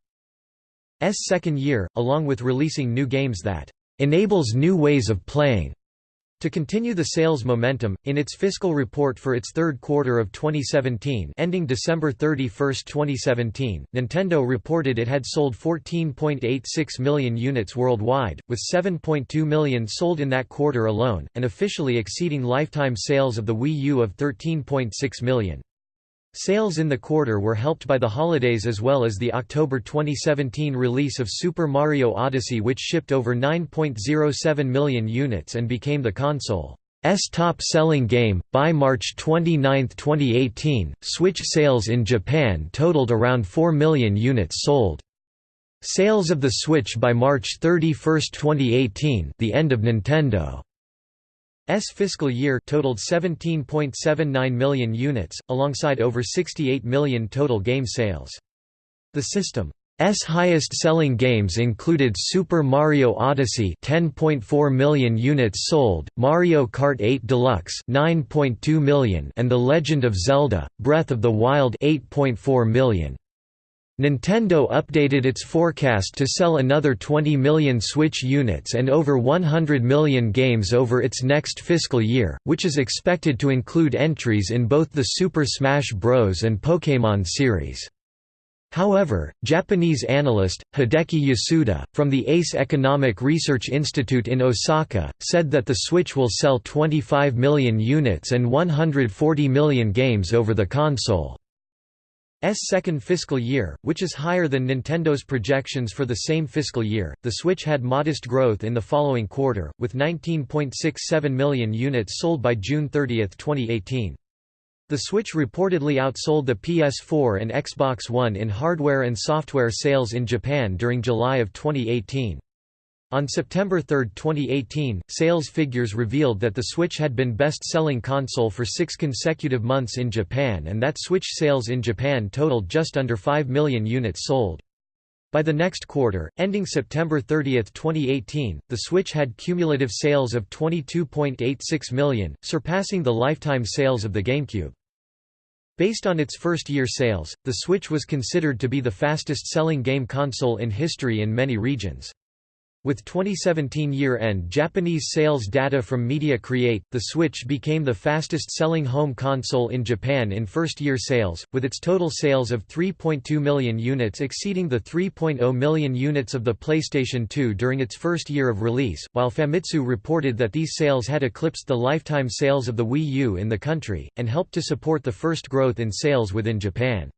second year, along with releasing new games that enables new ways of playing. To continue the sales momentum, in its fiscal report for its third quarter of 2017 ending December 31, 2017, Nintendo reported it had sold 14.86 million units worldwide, with 7.2 million sold in that quarter alone, and officially exceeding lifetime sales of the Wii U of 13.6 million. Sales in the quarter were helped by the holidays as well as the October 2017 release of Super Mario Odyssey which shipped over 9.07 million units and became the console's top-selling game. By March 29, 2018, Switch sales in Japan totaled around 4 million units sold. Sales of the Switch by March 31, 2018 the end of Nintendo S fiscal year totaled 17.79 million units, alongside over 68 million total game sales. The system's highest-selling games included Super Mario Odyssey 10.4 million units sold, Mario Kart 8 Deluxe 9.2 million and The Legend of Zelda: Breath of the Wild 8.4 million. Nintendo updated its forecast to sell another 20 million Switch units and over 100 million games over its next fiscal year, which is expected to include entries in both the Super Smash Bros. and Pokémon series. However, Japanese analyst, Hideki Yasuda, from the ACE Economic Research Institute in Osaka, said that the Switch will sell 25 million units and 140 million games over the console. S second fiscal year, which is higher than Nintendo's projections for the same fiscal year. The Switch had modest growth in the following quarter, with 19.67 million units sold by June 30, 2018. The Switch reportedly outsold the PS4 and Xbox One in hardware and software sales in Japan during July of 2018. On September 3, 2018, sales figures revealed that the Switch had been best-selling console for six consecutive months in Japan and that Switch sales in Japan totaled just under 5 million units sold. By the next quarter, ending September 30, 2018, the Switch had cumulative sales of 22.86 million, surpassing the lifetime sales of the GameCube. Based on its first-year sales, the Switch was considered to be the fastest-selling game console in history in many regions. With 2017 year-end Japanese sales data from Media Create, the Switch became the fastest-selling home console in Japan in first-year sales, with its total sales of 3.2 million units exceeding the 3.0 million units of the PlayStation 2 during its first year of release, while Famitsu reported that these sales had eclipsed the lifetime sales of the Wii U in the country, and helped to support the first growth in sales within Japan's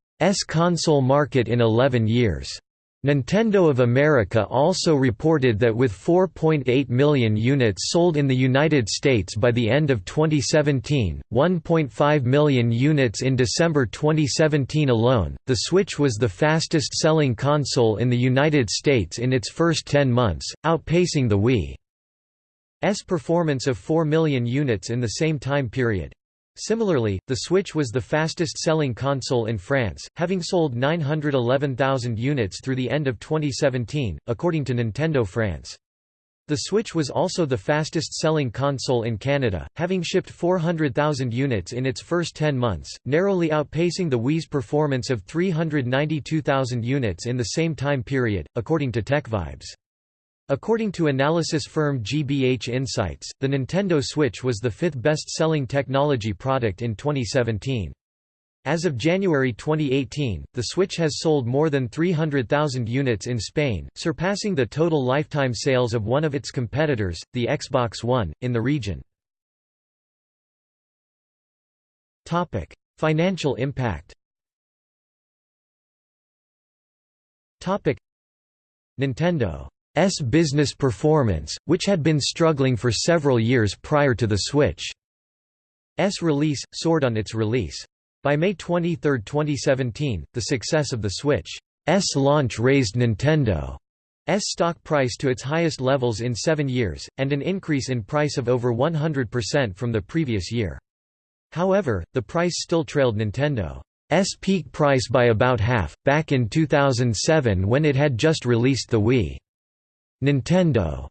console market in 11 years. Nintendo of America also reported that with 4.8 million units sold in the United States by the end of 2017, 1.5 million units in December 2017 alone, the Switch was the fastest-selling console in the United States in its first 10 months, outpacing the Wii's performance of 4 million units in the same time period. Similarly, the Switch was the fastest-selling console in France, having sold 911,000 units through the end of 2017, according to Nintendo France. The Switch was also the fastest-selling console in Canada, having shipped 400,000 units in its first 10 months, narrowly outpacing the Wii's performance of 392,000 units in the same time period, according to TechVibes. According to analysis firm GBH Insights, the Nintendo Switch was the fifth best-selling technology product in 2017. As of January 2018, the Switch has sold more than 300,000 units in Spain, surpassing the total lifetime sales of one of its competitors, the Xbox One, in the region. Topic: Financial impact Topic: Nintendo S business performance, which had been struggling for several years prior to the Switch's release, soared on its release. By May 23, 2017, the success of the Switch's launch raised Nintendo's stock price to its highest levels in seven years, and an increase in price of over 100% from the previous year. However, the price still trailed Nintendo's peak price by about half, back in 2007 when it had just released the Wii. Nintendo's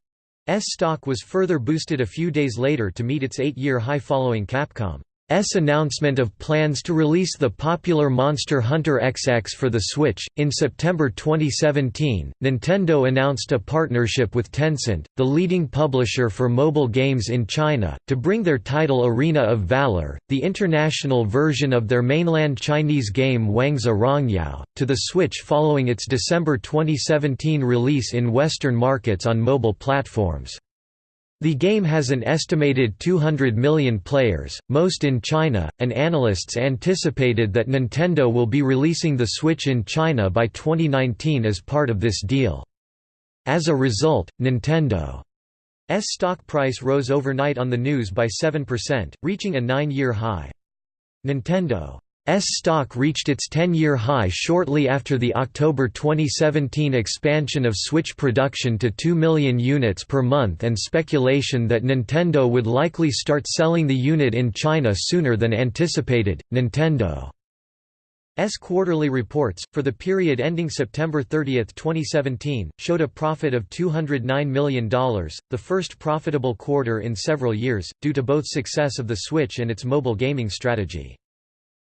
stock was further boosted a few days later to meet its eight-year high following Capcom. S announcement of plans to release the popular Monster Hunter XX for the Switch. In September 2017, Nintendo announced a partnership with Tencent, the leading publisher for mobile games in China, to bring their title Arena of Valor, the international version of their mainland Chinese game Wangzhe Rongyao, to the Switch following its December 2017 release in Western markets on mobile platforms. The game has an estimated 200 million players, most in China, and analysts anticipated that Nintendo will be releasing the Switch in China by 2019 as part of this deal. As a result, Nintendo's stock price rose overnight on the news by 7%, reaching a nine-year high. Nintendo stock reached its 10-year high shortly after the October 2017 expansion of Switch production to 2 million units per month and speculation that Nintendo would likely start selling the unit in China sooner than anticipated. Nintendo S quarterly reports, for the period ending September 30, 2017, showed a profit of $209 million, the first profitable quarter in several years, due to both success of the Switch and its mobile gaming strategy.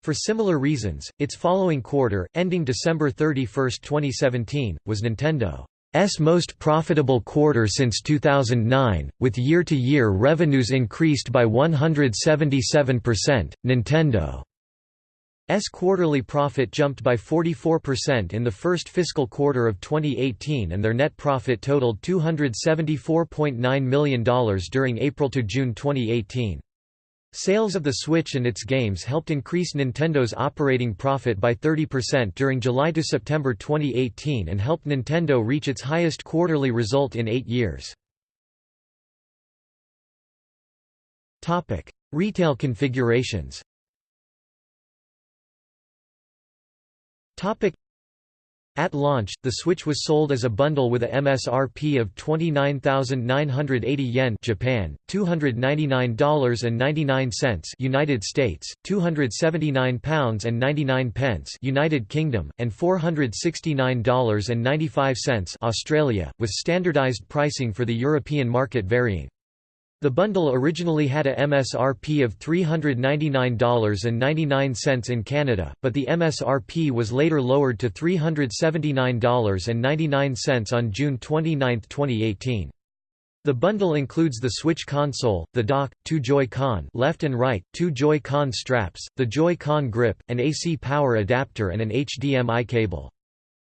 For similar reasons, its following quarter, ending December 31, 2017, was Nintendo's most profitable quarter since 2009, with year-to-year -year revenues increased by 177%. Nintendo's quarterly profit jumped by 44% in the first fiscal quarter of 2018 and their net profit totaled $274.9 million during April to June 2018. Sales of the Switch and its games helped increase Nintendo's operating profit by 30% during July to September 2018 and helped Nintendo reach its highest quarterly result in eight years. Topic: Retail configurations at launch, the Switch was sold as a bundle with a MSRP of 29,980 yen Japan, $299.99 United States, 279 pounds and 99 pence United Kingdom, and $469.95 Australia, with standardized pricing for the European market varying. The bundle originally had a MSRP of $399.99 in Canada, but the MSRP was later lowered to $379.99 on June 29, 2018. The bundle includes the Switch console, the dock, two Joy-Con left and right, two Joy-Con straps, the Joy-Con grip, an AC power adapter and an HDMI cable.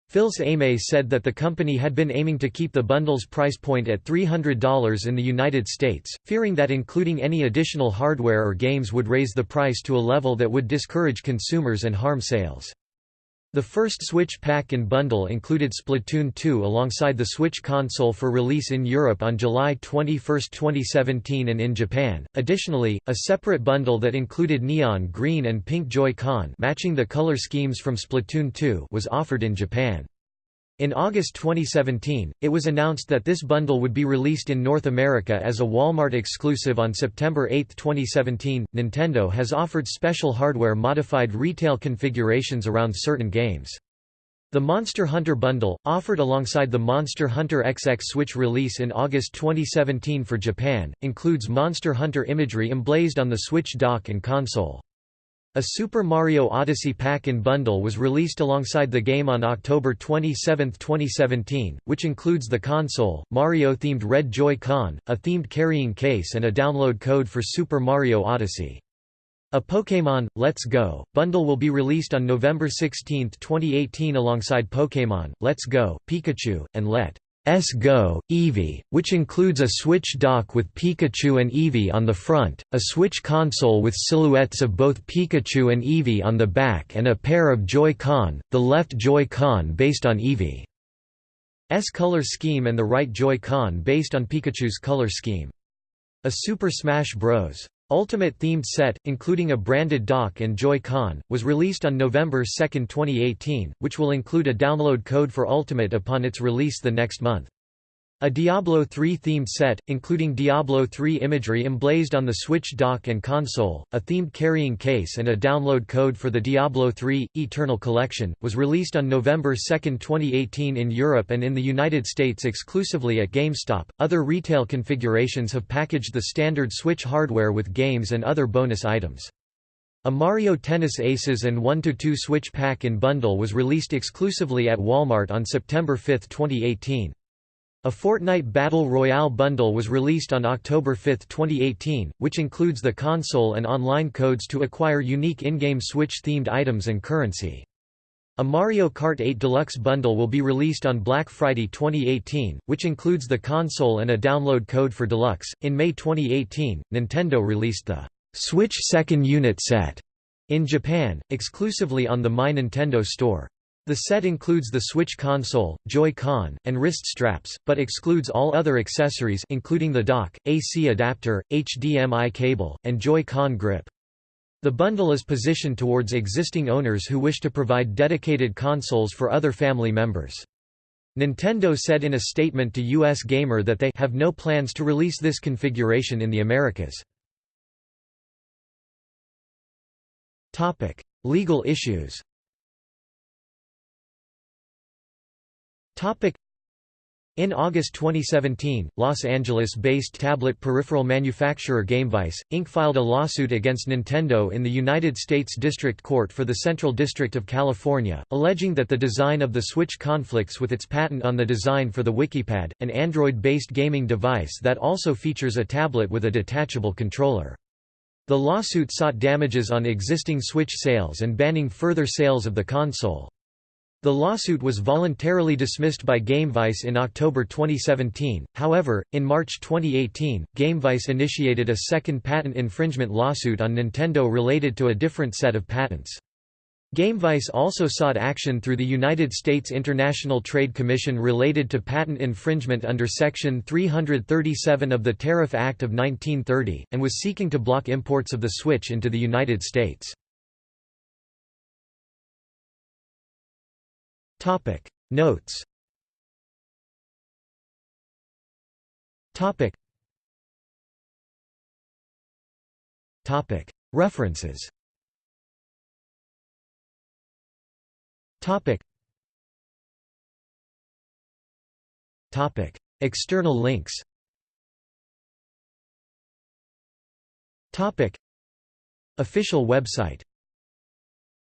Fils-Aimé said that the company had been aiming to keep the bundle's price point at $300 in the United States, fearing that including any additional hardware or games would raise the price to a level that would discourage consumers and harm sales. The first Switch pack and bundle included Splatoon 2 alongside the Switch console for release in Europe on July 21, 2017 and in Japan. Additionally, a separate bundle that included neon green and pink Joy-Con matching the color schemes from Splatoon 2 was offered in Japan. In August 2017, it was announced that this bundle would be released in North America as a Walmart exclusive on September 8, 2017. Nintendo has offered special hardware modified retail configurations around certain games. The Monster Hunter bundle, offered alongside the Monster Hunter XX Switch release in August 2017 for Japan, includes Monster Hunter imagery emblazed on the Switch dock and console. A Super Mario Odyssey pack-in bundle was released alongside the game on October 27, 2017, which includes the console, Mario-themed Red Joy-Con, a themed carrying case and a download code for Super Mario Odyssey. A Pokémon, Let's Go! bundle will be released on November 16, 2018 alongside Pokémon, Let's Go! Pikachu, and Let. S Go, Eevee, which includes a Switch dock with Pikachu and Eevee on the front, a Switch console with silhouettes of both Pikachu and Eevee on the back and a pair of Joy-Con, the left Joy-Con based on Eevee's color scheme and the right Joy-Con based on Pikachu's color scheme. A Super Smash Bros. Ultimate themed set, including a branded dock and Joy-Con, was released on November 2, 2018, which will include a download code for Ultimate upon its release the next month. A Diablo 3 themed set, including Diablo 3 imagery emblazed on the Switch dock and console, a themed carrying case and a download code for the Diablo 3 Eternal Collection, was released on November 2, 2018 in Europe and in the United States exclusively at GameStop. Other retail configurations have packaged the standard Switch hardware with games and other bonus items. A Mario Tennis Aces and 1-2 Switch pack-in bundle was released exclusively at Walmart on September 5, 2018. A Fortnite Battle Royale bundle was released on October 5, 2018, which includes the console and online codes to acquire unique in-game Switch-themed items and currency. A Mario Kart 8 Deluxe bundle will be released on Black Friday 2018, which includes the console and a download code for Deluxe. In May 2018, Nintendo released the Switch Second Unit Set in Japan, exclusively on the My Nintendo store. The set includes the Switch console, Joy-Con, and wrist straps, but excludes all other accessories including the dock, AC adapter, HDMI cable, and Joy-Con grip. The bundle is positioned towards existing owners who wish to provide dedicated consoles for other family members. Nintendo said in a statement to US Gamer that they have no plans to release this configuration in the Americas. Topic: Legal issues In August 2017, Los Angeles-based tablet peripheral manufacturer GameVice, Inc. filed a lawsuit against Nintendo in the United States District Court for the Central District of California, alleging that the design of the Switch conflicts with its patent on the design for the WikiPad, an Android-based gaming device that also features a tablet with a detachable controller. The lawsuit sought damages on existing Switch sales and banning further sales of the console. The lawsuit was voluntarily dismissed by GameVice in October 2017, however, in March 2018, GameVice initiated a second patent infringement lawsuit on Nintendo related to a different set of patents. GameVice also sought action through the United States International Trade Commission related to patent infringement under Section 337 of the Tariff Act of 1930, and was seeking to block imports of the Switch into the United States. Topic. Notes. Topic. Topic. References. Topic. Topic. External links. Topic. Official website